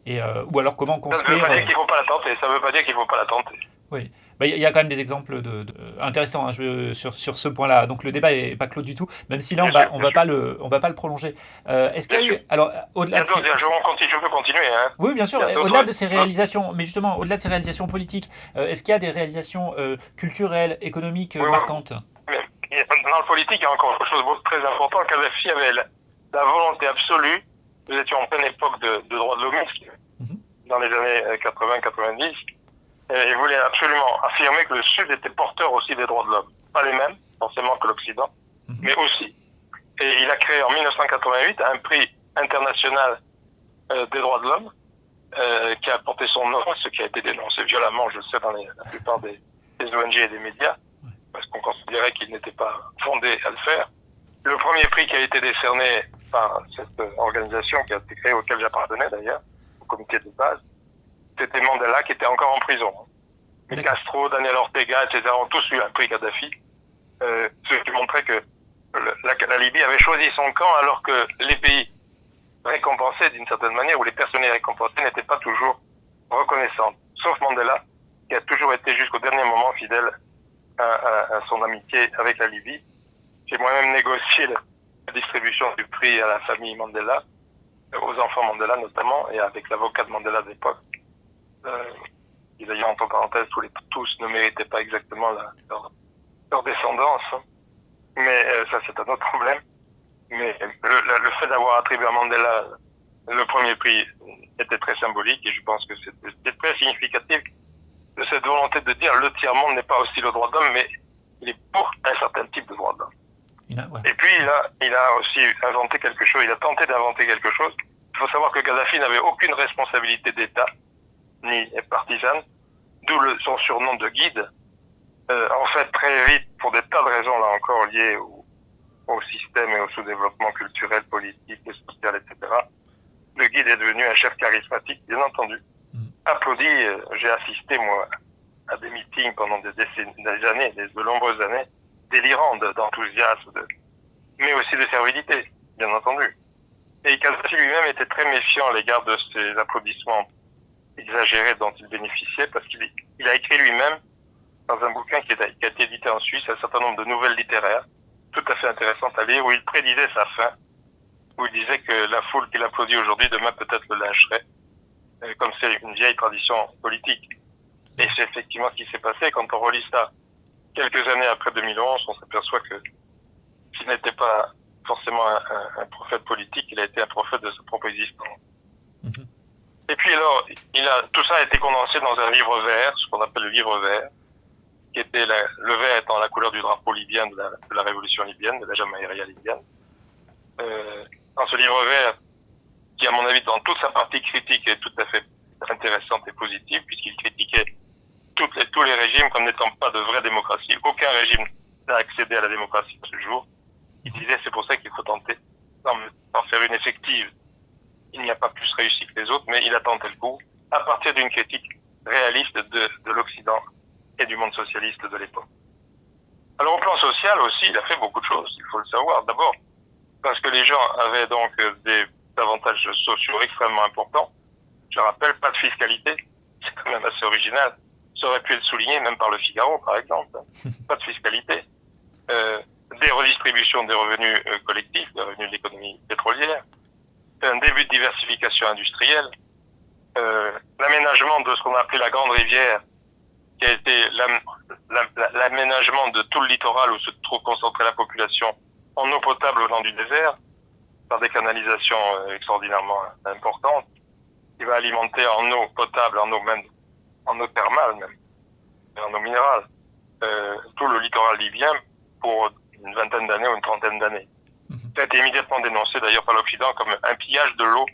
Et, euh, Ou alors comment construire... Ça ne veut pas dire qu'il ne faut pas la tenter. Ça veut pas dire qu'il faut pas la tenter. Oui. Bah, il y a quand même des exemples de, de intéressants hein, je, sur, sur ce point-là. Donc le débat est pas clos du tout, même si là on va, on va pas le, on va pas le prolonger. Euh, Est-ce qu'il y a eu, alors au-delà de ces... je, continue, je peux continuer. Hein. Oui, bien sûr. Au-delà de ces réalisations, mais justement au-delà de ces réalisations politiques, euh, est-ce qu'il y a des réalisations euh, culturelles, économiques oui, marquantes? Dans le politique, il y a encore quelque chose de très important. Kadhafi avait la, la, volonté absolue. Nous étions en pleine époque de, de droits de l'homme, mm -hmm. dans les années 80-90 il voulait absolument affirmer que le Sud était porteur aussi des droits de l'homme. Pas les mêmes, forcément, que l'Occident, -hmm. mais aussi. Et il a créé en 1988 un prix international euh, des droits de l'homme euh, qui a porté son nom, ce qui a été dénoncé violemment, je sais, dans les, la plupart des, des, ONG et des médias, parce qu'on considérait qu'il n'était pas fondé à le faire. Le premier prix qui a été décerné par cette organisation qui a été créée, auquel j'appartenais d'ailleurs, au comité de base, c'était Mandela qui était encore en prison. Castro, Daniel Ortega, etc. ont tous eu un prix Kadhafi, euh, ce qui montrait que le, la, la, Libye avait choisi son camp alors que les pays récompensés d'une certaine manière, ou les personnes récompensées n'étaient pas toujours reconnaissantes. Sauf Mandela, qui a toujours été jusqu'au dernier moment fidèle à, à, à, son amitié avec la Libye. J'ai moi-même négocié la, la distribution du prix à la famille Mandela, aux enfants Mandela notamment, et avec l'avocat de Mandela de l'époque euh, et d'ailleurs, entre parenthèses, tous, les, tous ne méritaient pas exactement la, leur, leur, descendance. Hein. Mais euh, ça, c'est un autre problème. Mais le, le fait d'avoir attribué à Mandela le premier prix était très symbolique et je pense que c'est très significatif de cette volonté de dire le tiers-monde n'est pas aussi le droit d'homme, mais il est pour un certain type de droit d'homme. Ouais. Et puis il a, il a aussi inventé quelque chose, il a tenté d'inventer quelque chose. Il faut savoir que Gaddafi n'avait aucune responsabilité d'État ni partisane, d'où son surnom de guide. Euh, en fait, très vite, pour des tas de raisons, là encore, liées au, au système et au sous-développement culturel, politique et social, etc., le guide est devenu un chef charismatique, bien entendu. Mm. Applaudi, euh, j'ai assisté, moi, à des meetings pendant des, décennies, des années, des, de nombreuses années, délirants d'enthousiasme, de, mais aussi de servilité, bien entendu. Et Kadhafi lui-même était très méfiant à l'égard de ces applaudissements exagéré dont il bénéficiait parce qu'il il a écrit lui-même dans un bouquin qui, a été édité en Suisse un certain nombre de nouvelles littéraires tout à fait intéressantes à lire où il prédisait sa fin, où il disait que la foule qui l'applaudit aujourd'hui demain peut-être le lâcherait, euh, comme c'est une vieille tradition politique. Et c'est effectivement ce qui s'est passé. Quand on relit ça quelques années après 2011, on s'aperçoit que s'il n'était pas forcément un, un, un, prophète politique, il a été un prophète de sa propre existence. Et puis alors, tout ça a été condensé dans un livre vert, ce qu'on appelle le livre vert, qui était le vert étant la couleur du drapeau libyen de la, révolution libyenne, de la Jamaïria libyenne. Euh, dans ce livre vert, qui à mon avis dans toute sa partie critique est tout à fait intéressante et positive, puisqu'il critiquait tous les régimes comme n'étant pas de vraie démocratie. Aucun régime n'a accédé à la démocratie à ce jour. Il disait c'est pour ça qu'il faut tenter d'en faire une effective. Il n'y a pas plus réussi que les autres, mais il a tenté le coup à partir d'une critique réaliste de, de l'Occident et du monde socialiste de l'époque. Alors au plan social aussi, il a fait beaucoup de choses, il faut le savoir. D'abord, parce que les gens avaient donc des avantages sociaux extrêmement importants. Je rappelle, pas de fiscalité, [laughs] c'est quand même assez original. Ça aurait pu être souligné même par le Figaro, par exemple. [laughs] Pas de fiscalité. Euh, des redistributions des revenus euh, collectifs, des revenus de l'économie pétrolière. Un début de diversification industrielle. Euh, l'aménagement de ce qu'on a appelé la Grande Rivière, qui a été l'aménagement de tout le littoral où se trouve concentrée la population en eau potable venant du désert, par des canalisations euh, extraordinairement importantes, qui va alimenter en eau potable, en eau même, en eau thermale même, en eau minérale, euh, tout le littoral libyen pour une vingtaine d'années ou une trentaine d'années. Ça a été immédiatement dénoncé d'ailleurs par l'Occident comme un pillage de l'eau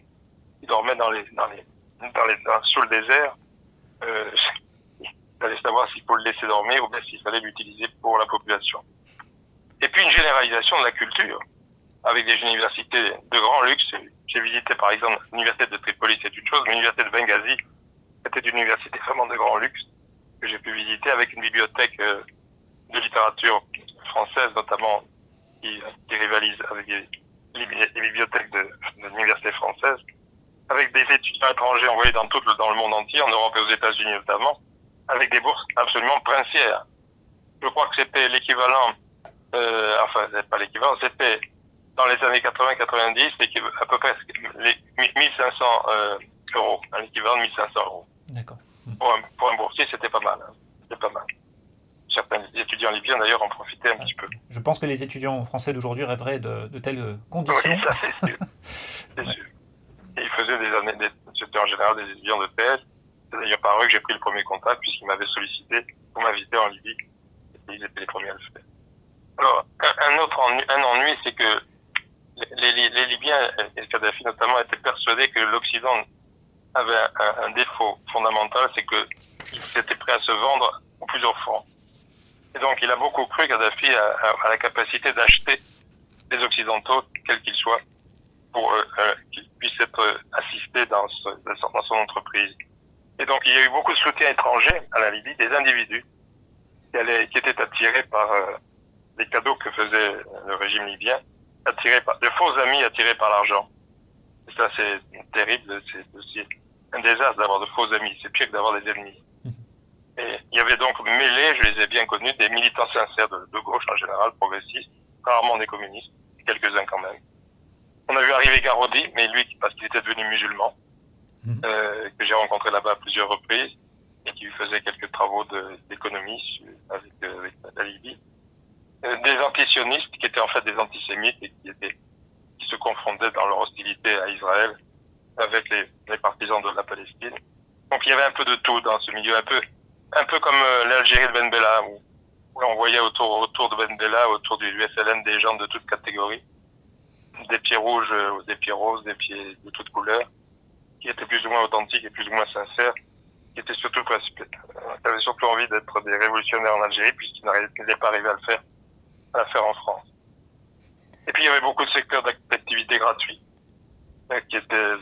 qui dormait dans les, dans les, dans les, sous le désert. Euh, [laughs] il fallait savoir s'il faut le laisser dormir ou bien s'il fallait l'utiliser pour la population. Et puis une généralisation de la culture avec des universités de grand luxe. J'ai visité par exemple l'université de Tripoli, c'est une chose, mais l'université de Benghazi, c'était une université vraiment de grand luxe que j'ai pu visiter avec une bibliothèque euh, de littérature française notamment qui, qui rivalise avec les, bibliothèques de, de l'université française, avec des étudiants étrangers envoyés dans tout le, dans le monde entier, en Europe et aux États-Unis notamment, avec des bourses absolument princières. Je crois que c'était l'équivalent, euh, enfin, c'est pas l'équivalent, c'était dans les années 80-90, à peu près les 1500 euh, euros, un équivalent de 1500 euros. D'accord. Pour un, pour un boursier, c'était pas mal. Hein. C'était pas mal certains étudiants libyens d'ailleurs en profitaient un petit peu. Je pense que les étudiants français d'aujourd'hui rêveraient de, telles conditions. Oui, ça c'est sûr. [laughs] sûr. Et ils faisaient des années, c'était en général des étudiants de thèse. C'est d'ailleurs par eux que j'ai pris le premier contact puisqu'ils m'avaient sollicité pour m'inviter en Libye. Et ils étaient les premiers à le faire. Alors, un, autre ennui, un ennui, c'est que les, les, les, Libyens et Kadhafi notamment étaient persuadés que l'Occident avait un, un, défaut fondamental, c'est qu'il était prêt à se vendre au plus offrant. Et donc, il a beaucoup cru, Kadhafi, à, à la capacité d'acheter les Occidentaux, quels qu'ils soient, pour euh, euh, qu'ils puissent être assistés dans, ce, dans son entreprise. Et donc, il y a eu beaucoup de soutien étranger à la Libye, des individus qui, allaient, qui étaient attirés par euh, les cadeaux que faisait le régime libyen, attirés par de faux amis attirés par l'argent. Et ça, c'est terrible. C'est aussi un désastre d'avoir de faux amis. C'est pire que d'avoir des ennemis. Et il y avait donc mêlé, je les ai bien connus, des militants sincères de, de gauche en général, progressistes, rarement des communistes, quelques-uns quand même. On a vu arriver Garodi, mais lui, parce qu'il était devenu musulman, mmh. euh, que j'ai rencontré là-bas à plusieurs reprises, et qui faisait quelques travaux d'économie avec, euh, avec, la Libye. Euh, des antisionistes qui étaient en fait des antisémites et qui, étaient, qui se confondaient dans leur hostilité à Israël avec les, les partisans de la Palestine. Donc il y avait un peu de tout dans ce milieu, un peu un peu comme euh, l'Algérie de Ben Bella, où, on voyait autour, autour de Ben Bella, autour du USLN, des gens de toutes catégories, des pieds rouges, euh, des pieds roses, des pieds de toutes couleurs, qui étaient plus ou moins authentiques et plus ou moins sincères, qui étaient surtout, qui avaient surtout envie d'être des révolutionnaires en Algérie, puisqu'ils n'allaient pas arriver à le faire, à faire en France. Et puis il y avait beaucoup de secteurs d'activité gratuits, euh, qui étaient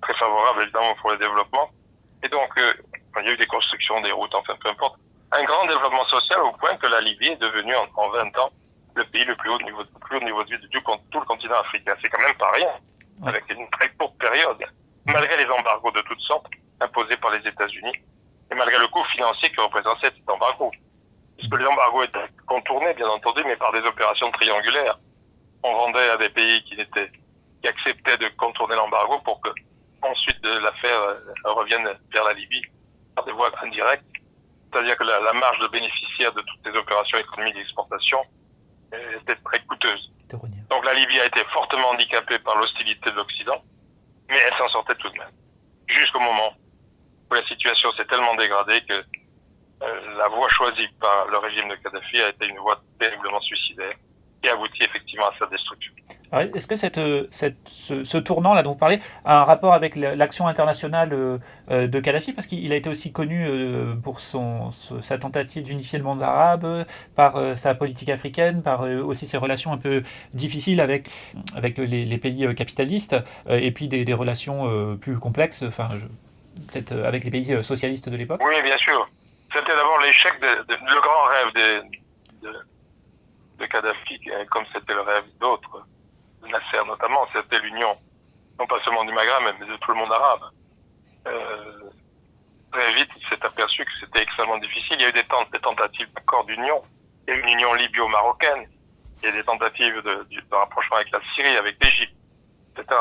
très favorables évidemment pour le développement. Et donc, il y a eu des constructions, des routes, enfin peu importe. Un grand développement social au point que la Libye est devenue en, en 20 ans le pays le plus haut niveau, le plus haut niveau de vie de tout, tout le continent africain. C'est quand même pas rien, avec une très courte période, malgré les embargos de toutes sortes imposés par les États-Unis et malgré le coût financier que représentait cet embargo. Puisque les embargos étaient contournés, bien entendu, mais par des opérations triangulaires. On vendait à des pays qui acceptaient de contourner l'embargo pour que ensuite l'affaire euh, revienne vers la Libye des voies indirectes, c'est-à-dire que la, marge de bénéficiaire de toutes les opérations économiques d'exportation était très coûteuse. Donc la Libye a été fortement handicapée par l'hostilité de l'Occident, mais elle s'en sortait tout de même. Jusqu'au moment où la situation s'est tellement dégradée que euh, la voie choisie par le régime de Kadhafi a été une voie terriblement suicidaire qui a abouti effectivement à sa destruction. Est-ce que cette, cette, ce, tournant-là dont vous parlez a un rapport avec l'action internationale euh, euh, de Kadhafi? Parce qu'il a été aussi connu euh, pour son, sa tentative d'unifier le monde arabe, par sa politique africaine, par aussi ses relations un peu difficiles avec, avec les, pays capitalistes, et puis des, relations plus complexes, enfin, peut-être avec les pays socialistes de l'époque. Oui, bien sûr. C'était d'abord l'échec, de, le grand rêve de, de Kadhafi, comme c'était le rêve d'autres Nasser notamment, c'était l'union, non pas seulement du Maghreb, mais de tout le monde arabe. Euh, très vite, il s'est aperçu que c'était extrêmement difficile. Il y a eu des, tentatives d'accord d'union. Il y a eu une union libyo-marocaine. Il y a des tentatives de, rapprochement avec la Syrie, avec l'Égypte, etc.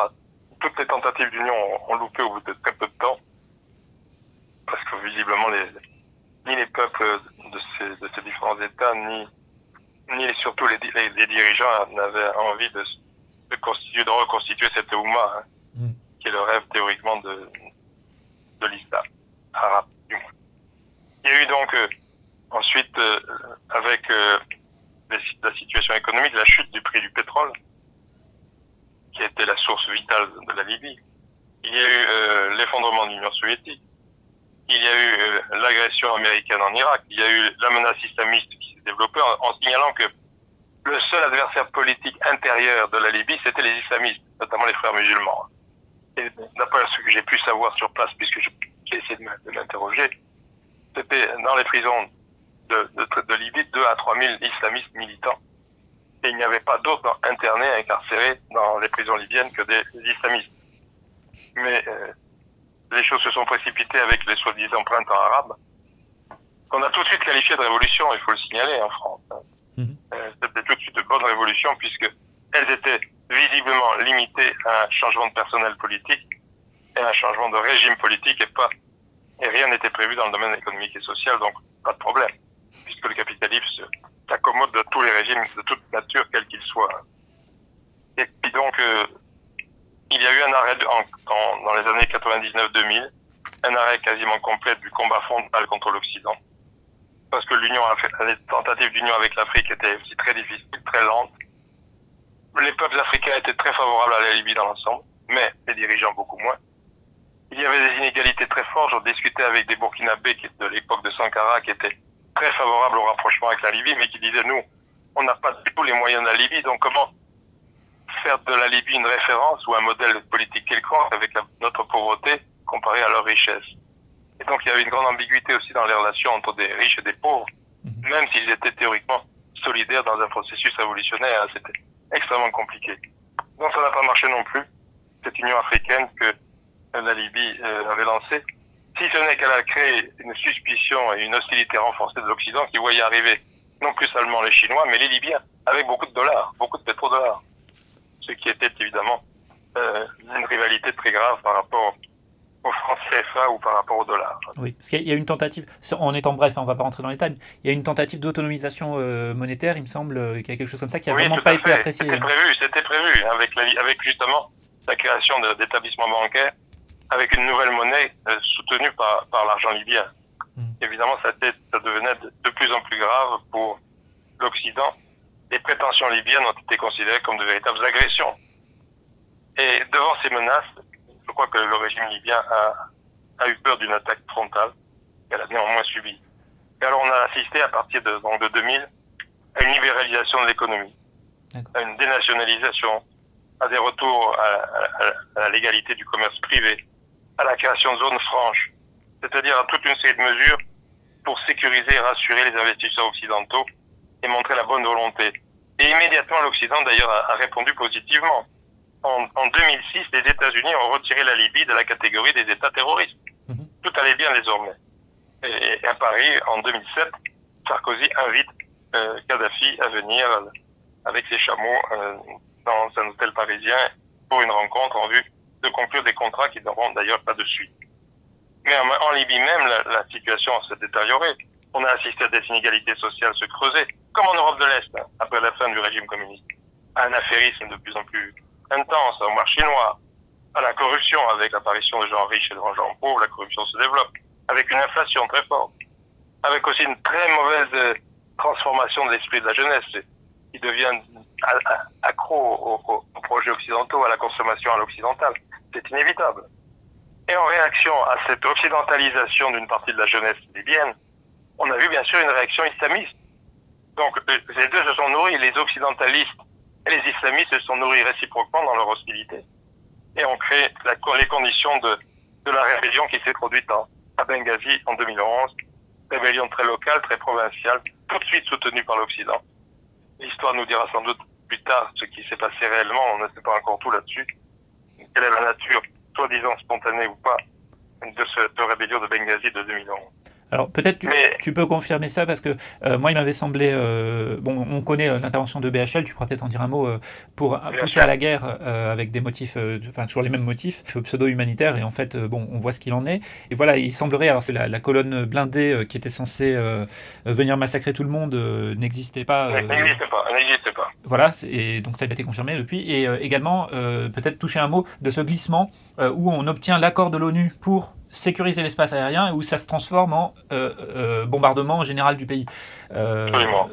Toutes les tentatives d'union ont, loupé au bout de très peu de temps. Parce que visiblement, ni les peuples de ces, de ces différents États, ni, ni surtout les, les dirigeants n'avaient envie de de, constituer, de reconstituer cette Oumma, hein, mm. qui est le rêve théoriquement de, de l'islam arabe, du moins. Il y a eu donc euh, ensuite, euh, avec euh, la situation économique, la chute du prix du pétrole, qui était la source vitale de la Libye. Il y a eu l'effondrement de l'Union soviétique. Il y a eu l'agression américaine en Irak. Il y a eu la menace islamiste qui s'est développée en signalant que le seul adversaire politique intérieur de la Libye, c'était les islamistes, notamment les frères musulmans. Et d'après ce que j'ai pu savoir sur place, puisque j'ai essayé de m'interroger, c'était dans les prisons de, de, Libye 2 à 3 000 islamistes militants. Et il n'y avait pas d'autres internés, incarcérés dans les prisons libyennes que des, islamistes. Mais euh, les choses se sont précipitées avec les soi-disant printemps arabes, qu'on a tout de suite qualifié de révolution, il faut le signaler en France. Mhm. Euh, c'était tout de suite de bonne révolution puisque elles étaient visiblement limitées à un changement de personnel politique et un changement de régime politique et pas et rien n'était prévu dans le domaine économique et social, donc pas de problème, puisque le capitalisme s'accommode de tous les régimes de toute nature, quels qu'ils soient. Et puis donc, euh, il y a eu un arrêt en, dans les années 99-2000, un arrêt quasiment complet du combat frontal contre l'Occident parce que l'union les tentatives d'union avec l'Afrique étaient aussi très difficiles, très lentes. Les peuples africains étaient très favorables à la Libye dans l'ensemble, mais les dirigeants beaucoup moins. Il y avait des inégalités très fortes. J'en discutais avec des Burkinabés de l'époque de Sankara qui étaient très favorables au rapprochement avec la Libye, mais qui disaient nous, on n'a pas du tout les moyens de la Libye, donc comment faire de la Libye une référence ou un modèle politique quelconque avec notre pauvreté comparée à leur richesse? Et donc il y avait une grande ambiguïté aussi dans les relations entre des riches et des pauvres, mhm. même s'ils étaient théoriquement solidaires dans un processus révolutionnaire. Hein, c'était extrêmement compliqué. Donc ça n'a pas marché non plus, cette Union africaine que la Libye euh, avait lancée. Si ce n'est qu'elle a créé une suspicion et une hostilité renforcée de l'Occident qui voyait arriver non plus seulement les Chinois, mais les Libyens, avec beaucoup de dollars, beaucoup de pétrodollars. Ce qui était évidemment euh, une rivalité très grave par rapport au franc CFA ou par rapport au dollar. Oui, parce qu'il y a une tentative, en étant bref, hein, on ne va pas rentrer dans les détails, il y a une tentative d'autonomisation euh, monétaire, il me semble, euh, qu'il y a quelque chose comme ça qui n'a vraiment pas été apprécié. C'était prévu, c'était prévu, hein, avec, avec justement la création d'établissements bancaires, avec une nouvelle monnaie euh, soutenue par, par l'argent libyen. Hmm. Évidemment, ça, ça devenait de plus en plus grave pour l'Occident. Les prétentions libyennes ont été considérées comme de véritables agressions. Et devant ces menaces, crois que le régime libyen a, eu peur d'une attaque frontale qu'elle a néanmoins subie. Et alors on a assisté à partir de, donc de 2000 à une libéralisation de l'économie, à une dénationalisation, à des retours à, la légalité du commerce privé, à la création de zones franches, c'est-à-dire à toute une série de mesures pour sécuriser et rassurer les investisseurs occidentaux et montrer la bonne volonté. Et immédiatement, l'Occident, d'ailleurs, a répondu positivement en, 2006, les États-Unis ont retiré la Libye de la catégorie des États terroristes. Mhm. Tout allait bien désormais. Et, à Paris, en 2007, Sarkozy invite euh, Kadhafi à venir avec ses chameaux euh, dans un hôtel parisien pour une rencontre en vue de conclure des contrats qui n'auront d'ailleurs pas de suite. Mais en, Libye même, la, situation s'est détériorée. On a assisté à des inégalités sociales se creuser, comme en Europe de l'Est, hein, après la fin du régime communiste, à un affairisme de plus en plus intense au marché noir, à la corruption avec l'apparition de gens riches et de gens pauvres, la corruption se développe, avec une inflation très forte, avec aussi une très mauvaise euh, transformation de l'esprit de la jeunesse. qui deviennent accros aux, projets occidentaux, à la consommation à l'occidental. C'est inévitable. Et en réaction à cette occidentalisation d'une partie de la jeunesse libyenne, on a vu bien sûr une réaction islamiste. Donc les deux se sont nourris, les occidentalistes et les islamistes se sont nourris réciproquement dans leur hostilité. Et ont créé les conditions de, de la rébellion qui s'est produite à Benghazi en 2011. Rébellion très locale, très provinciale, tout de suite soutenue par l'Occident. L'histoire nous dira sans doute plus tard ce qui s'est passé réellement, on ne sait pas encore tout là-dessus. Quelle est la nature, soi-disant spontanée ou pas, de cette rébellion de Benghazi de 2011 alors peut-être tu, tu, peux confirmer ça parce que euh, moi il m'avait semblé, euh, bon on connaît euh, l'intervention de BHL, tu pourras peut-être en dire un mot, pour pousser à la guerre avec des motifs, enfin toujours les mêmes motifs, pseudo-humanitaires et en fait bon on voit ce qu'il en est. Et voilà il semblerait, alors c'est la, colonne blindée qui était censée venir massacrer tout le monde n'existait pas. n'existait pas, n'existait pas. Voilà, et donc ça a été confirmé depuis. Et également peut-être toucher un mot de ce glissement où on obtient l'accord de l'ONU pour sécuriser l'espace aérien où ça se transforme en euh, euh, bombardement général du pays. Euh,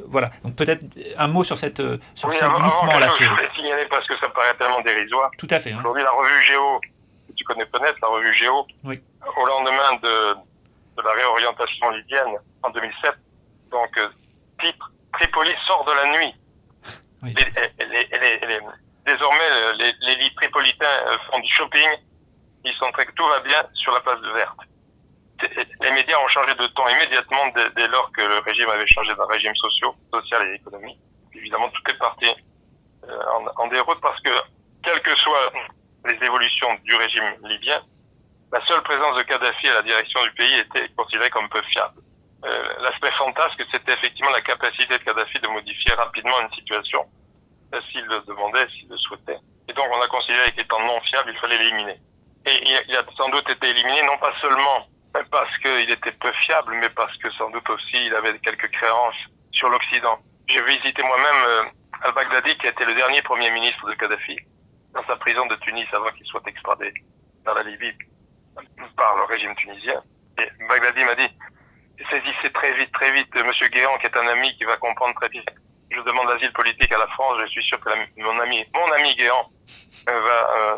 voilà. Donc peut-être un mot sur cette sur oui, ce glissement-là. Je voulais signaler parce que ça paraît tellement dérisoire. Tout à fait. Hein. Aujourd'hui, la revue Géo, tu connais peut-être, la revue Géo, oui. au lendemain de, de, la réorientation libyenne en 2007, donc titre Tripoli sort de la nuit. Oui. désormais, les, les lits tripolitains font du shopping ils très que tout va bien sur la place verte. Les médias ont changé de ton immédiatement dès, lors que le régime avait changé d'un régime social et économique. Évidemment, tout est parti euh, en, déroute parce que, quelles que soient les évolutions du régime libyen, la seule présence de Kadhafi à la direction du pays était considérée comme peu fiable. Euh, L'aspect fantasque, c'était effectivement la capacité de Kadhafi de modifier rapidement une situation euh, s'il le demandait, s'il le souhaitait. Et donc on a considéré qu'étant non fiable, il fallait l'éliminer. Et il a sans doute été éliminé, non pas seulement parce qu'il était peu fiable, mais parce que sans doute aussi il avait quelques créances sur l'Occident. J'ai visité moi-même euh, al-Baghdadi, qui a été le dernier premier ministre de Kadhafi, dans sa prison de Tunis avant qu'il soit extradé dans la Libye par le régime tunisien. Et Baghdadi m'a dit, saisissez très vite, très vite M. Guéant, qui est un ami qui va comprendre très bien. Je demande l'asile politique à la France, je suis sûr que mon ami, mon ami Guéant euh, va... Euh,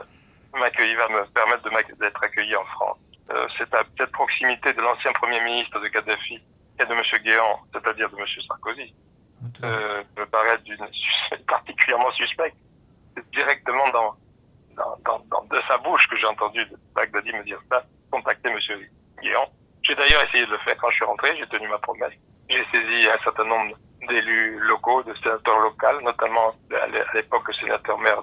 m'accueillir, va me permettre d'être accueilli en France. Euh, c'est à cette proximité de l'ancien Premier ministre de Kadhafi et de M. Guéant, c'est-à-dire de M. Sarkozy, euh, me paraît [laughs] particulièrement suspect. C'est directement dans, dans, dans, de sa bouche que j'ai entendu Baghdadi me dire ça, contacter M. Guéant. J'ai d'ailleurs essayé de le faire quand je suis rentré, j'ai tenu ma promesse. J'ai saisi un certain nombre d'élus locaux, de sénateurs locaux, notamment à l'époque sénateur maire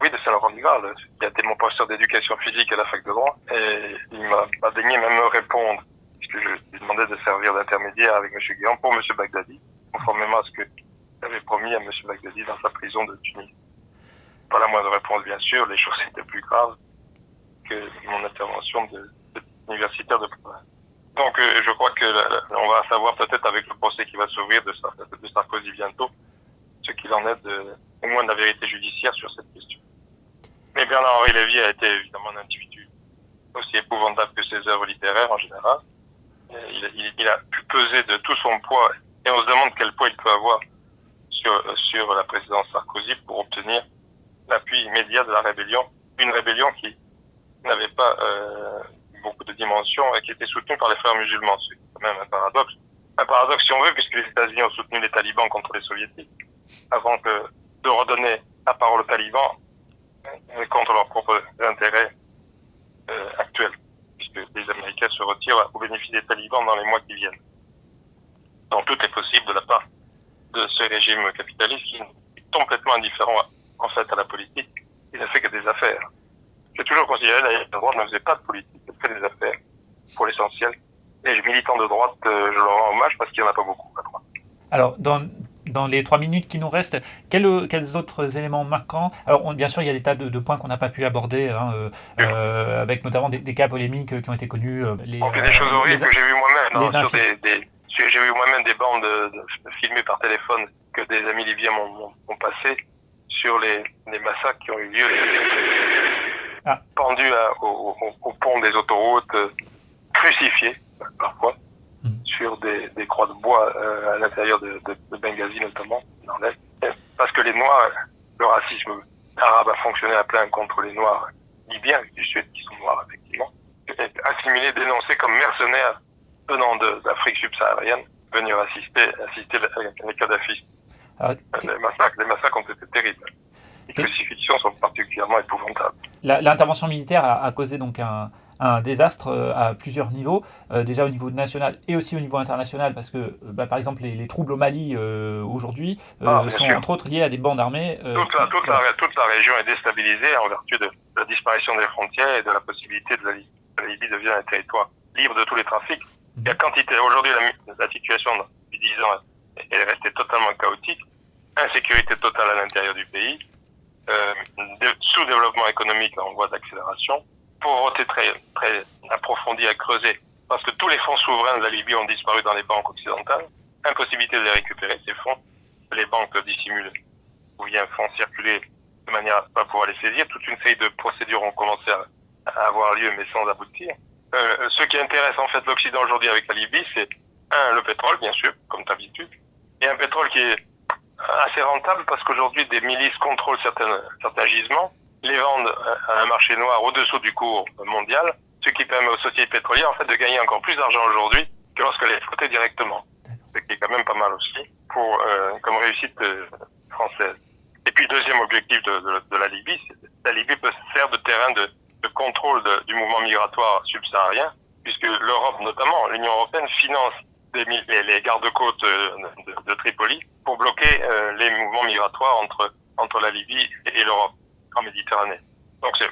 oui, de Saint-Laurent-du-Graal, qui a été mon professeur d'éducation physique à la fac de droit. Et il m'a daigné même me répondre, puisque je lui demandais de servir d'intermédiaire avec M. Guéant pour M. Bagdadi, conformément à ce que j'avais promis à M. Bagdadi dans sa prison de Tunis. Pas la moindre réponse, bien sûr, les choses étaient plus graves que mon intervention de, universitaire de province. Donc, euh, je crois que on va savoir peut-être avec le procès qui va s'ouvrir de, de Sarkozy bientôt, ce qu'il en est de, au moins de la vérité judiciaire sur cette question. Mais Bernard-Henri Lévy a été évidemment un individu aussi épouvantable que ses œuvres littéraires en général. Il, il, a pu peser de tout son poids et on se demande quel poids il peut avoir sur, sur la présidence Sarkozy pour obtenir l'appui immédiat de la rébellion. Une rébellion qui n'avait pas euh, beaucoup de dimensions et qui était soutenue par les frères musulmans. C'est quand même un paradoxe. Un paradoxe si on veut, puisque les États-Unis ont soutenu les talibans contre les soviétiques avant que de redonner la parole aux talibans contre leurs propres intérêts euh, actuels, puisque les Américains se retirent au bénéfice des talibans dans les mois qui viennent. Donc tout est possible de la part de ce régime capitaliste qui est complètement indifférent en fait à la politique, il ne fait que des affaires. J'ai toujours considéré que la droite ne faisait pas de politique, elle fait des affaires pour l'essentiel. Et les militants de droite, euh, je leur rends hommage parce qu'il n'y en a pas beaucoup à droite. Alors, dans, dans les trois minutes qui nous restent, quels, quels autres éléments marquants? Alors, bien sûr, il y a des tas de, points qu'on n'a pas pu aborder, hein, euh, euh, avec notamment des, cas polémiques qui ont été connus. Euh, les, On fait des choses horribles que j'ai vu moi-même. Hein, j'ai vu moi-même des bandes filmées par téléphone que des amis libyens m'ont passé sur les, les, massacres qui ont eu lieu, ah. pendus au, au, pont des autoroutes, crucifiés parfois sur des, des croix de bois euh, à l'intérieur de, de, de, Benghazi notamment, dans l'Est. parce que les Noirs, le racisme arabe a fonctionné à plein contre les Noirs libyens du Sud, qui sont noirs effectivement, assimilés, dénoncés comme mercenaires venant d'Afrique subsaharienne, venir assister, assister les Kadhafi. Ah, les, massacres, les massacres ont été terribles. Les crucifixions sont particulièrement épouvantables. L'intervention militaire a, causé donc un, un désastre euh, à plusieurs niveaux, euh, déjà au niveau national et aussi au niveau international, parce que euh, bah, par exemple les, troubles au Mali aujourd'hui ah, sont entre autres liés à des bandes armées. Toute la, toute, la, toute, la, région est déstabilisée en vertu de la disparition des frontières et de la possibilité de la, Libye devenir un territoire libre de tous les trafics. Il y a quantité. Aujourd'hui, la, situation depuis 10 ans est restée totalement chaotique. Insécurité totale à l'intérieur du pays. sous-développement économique en voie d'accélération pauvreté très, très approfondie à creuser, parce que tous les fonds souverains de la Libye ont disparu dans les banques occidentales. Impossibilité de les récupérer, ces fonds. Les banques dissimulent ou bien font circuler de manière à ne pas pouvoir les saisir. Toute une série de procédures ont commencé à, avoir lieu, mais sans aboutir. Euh, ce qui intéresse en fait l'Occident aujourd'hui avec la Libye, c'est un, le pétrole, bien sûr, comme d'habitude, et un pétrole qui est assez rentable parce qu'aujourd'hui des milices contrôlent certains, certains gisements les vendent à un marché noir au-dessous du cours mondial, ce qui permet aux sociétés pétrolières en fait de gagner encore plus d'argent aujourd'hui que lorsqu'elles exploitaient directement. Ce qui est quand même pas mal aussi pour euh, comme réussite euh, française. Et puis deuxième objectif de, de, de la Libye, la Libye peut servir de terrain de, de contrôle du mouvement migratoire subsaharien, puisque l'Europe notamment, l'Union européenne finance des, les, les gardes-côtes euh, de, Tripoli pour bloquer euh, les mouvements migratoires entre entre la Libye et l'Europe en Méditerranée. Donc c'est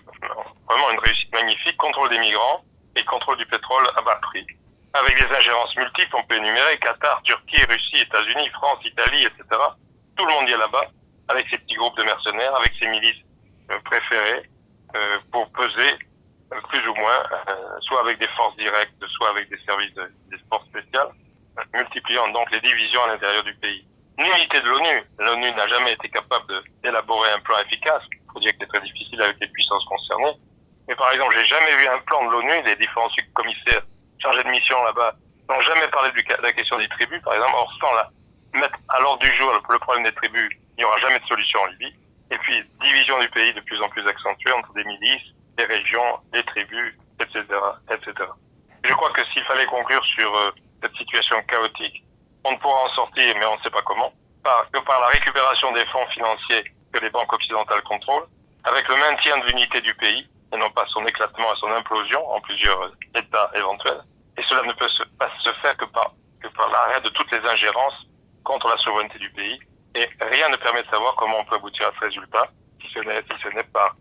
vraiment une réussite magnifique, contrôle des migrants et contrôle du pétrole à bas prix. Avec des ingérences multiples, on peut énumérer Qatar, Turquie, Russie, États-Unis, France, Italie, etc. Tout le monde y est là-bas, avec ses petits groupes de mercenaires, avec ses milices euh, préférées, euh, pour peser euh, plus ou moins, soit avec des forces directes, soit avec des services de, des forces spéciales, multipliant donc les divisions à l'intérieur du pays. L'unité de l'ONU, l'ONU n'a jamais été capable d'élaborer un plan efficace que c'est très difficile avec les puissances concernées. Mais par exemple, j'ai jamais vu un plan de l'ONU, les différents commissaires chargés de mission là-bas n'ont jamais parlé de la question des tribus, par exemple. Or, sans la mettre à l'ordre du jour le problème des tribus, il n'y aura jamais de solution en Libye. Et puis, division du pays de plus en plus accentuée entre des milices, des régions, des tribus, etc., etc. Je crois que s'il fallait conclure sur euh, cette situation chaotique, on ne pourra en sortir, mais on ne sait pas comment, que par la récupération des fonds financiers que les banques occidentales contrôlent, avec le maintien de l'unité du pays, et non pas son éclatement et son implosion en plusieurs États éventuels. Et cela ne peut se, faire que par, par l'arrêt de toutes les ingérences contre la souveraineté du pays. Et rien ne permet de savoir comment on peut aboutir à ce résultat, si ce n'est si pas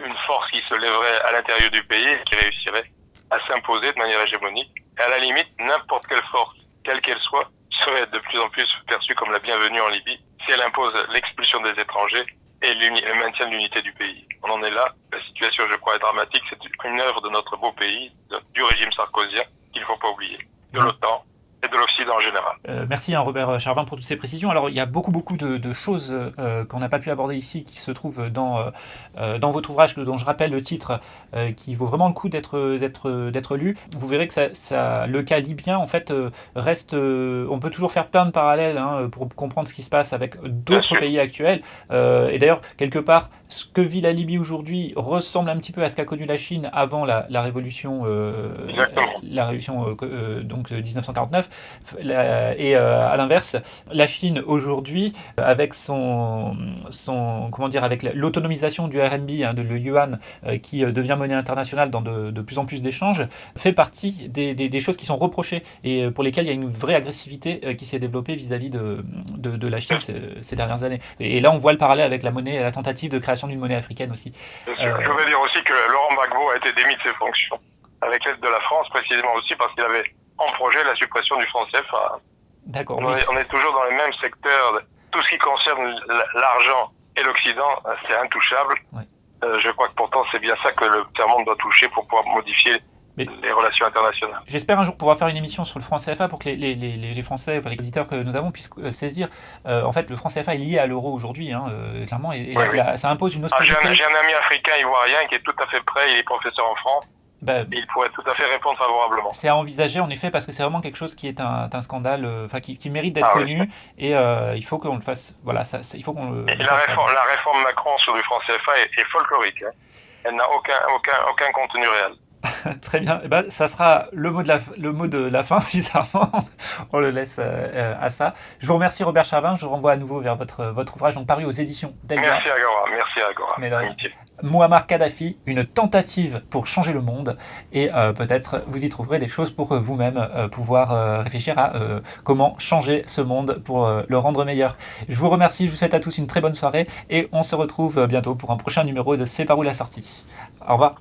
une force qui se lèverait à l'intérieur du pays et qui réussirait à s'imposer de manière hégémonique. Et à la limite, n'importe quelle force, quelle qu'elle soit, serait de plus en plus perçue comme la bienvenue en Libye si elle impose l'expulsion des étrangers et le maintien de l'unité du pays. On en est là. La situation, je crois, est dramatique. C'est une œuvre de notre beau pays, du régime sarkozien, qu'il ne faut pas oublier, de l'OTAN, et de l'Occident en général. Euh, merci hein, Robert Charvin pour toutes ces précisions. Alors il y a beaucoup beaucoup de, choses euh, qu'on n'a pas pu aborder ici qui se trouvent dans, euh, dans votre ouvrage dont je rappelle le titre qui vaut vraiment le coup d'être lu. Vous verrez que ça, ça, le cas libyen en fait reste on peut toujours faire plein de parallèles hein, pour comprendre ce qui se passe avec d'autres pays actuels. et d'ailleurs quelque part ce que vit la Libye aujourd'hui ressemble un petit peu à ce qu'a connu la Chine avant la, la révolution la révolution donc 1949 et euh, à l'inverse, la Chine aujourd'hui, avec son, son comment dire, avec l'autonomisation du RMB, hein, de le yuan, euh, qui euh, devient monnaie internationale dans de, de plus en plus d'échanges, fait partie des, des, choses qui sont reprochées et pour lesquelles il y a une vraie agressivité qui s'est développée vis-à-vis de, de, de, la Chine ces, dernières années. Et, là, on voit le parallèle avec la monnaie, la tentative de création d'une monnaie africaine aussi. Je veux dire aussi que Laurent Gbagbo a été démis de ses fonctions avec l'aide de la France, précisément aussi parce qu'il avait en projet la suppression du franc CFA. D'accord. On, est toujours dans les mêmes secteurs. Tout ce qui concerne l'argent et l'Occident, c'est intouchable. Euh, je crois que pourtant c'est bien ça que le tiers-monde doit toucher pour pouvoir modifier les relations internationales. J'espère un jour pouvoir faire une émission sur le franc CFA pour que les, les, les, Français, enfin les auditeurs que nous avons puissent euh, saisir. Euh, en fait, le franc CFA est lié à l'euro aujourd'hui, hein, clairement, et, ça impose une austérité. Ah, J'ai un, ami africain ivoirien qui est tout à fait prêt, il est professeur en France, Et il pourrait tout à fait répondre favorablement. C'est à envisager en effet parce que c'est vraiment quelque chose qui est un, un scandale, euh, enfin qui, qui, mérite d'être ah, connu oui. et euh, il faut qu'on le fasse. Voilà, ça, il faut qu'on le. Et la, réforme, la réforme Macron sur du franc CFA est, est folklorique. Hein. Elle n'a aucun, aucun, aucun contenu réel. [laughs] Très bien. Eh ben, ça sera le mot de la, le mot de la fin, [laughs] bizarrement. On le laisse euh, à ça. Je vous remercie, Robert Charvin. Je vous renvoie à nouveau vers votre, votre ouvrage, donc paru aux éditions Delga. Merci, Agora. Merci, Agora. Mais Muammar Kadhafi, une tentative pour changer le monde. Et euh, peut-être vous y trouverez des choses pour vous-même euh, pouvoir euh, réfléchir à euh, comment changer ce monde pour euh, le rendre meilleur. Je vous remercie. Je vous souhaite à tous une très bonne soirée. Et on se retrouve bientôt pour un prochain numéro de C'est par où la sortie. Au revoir.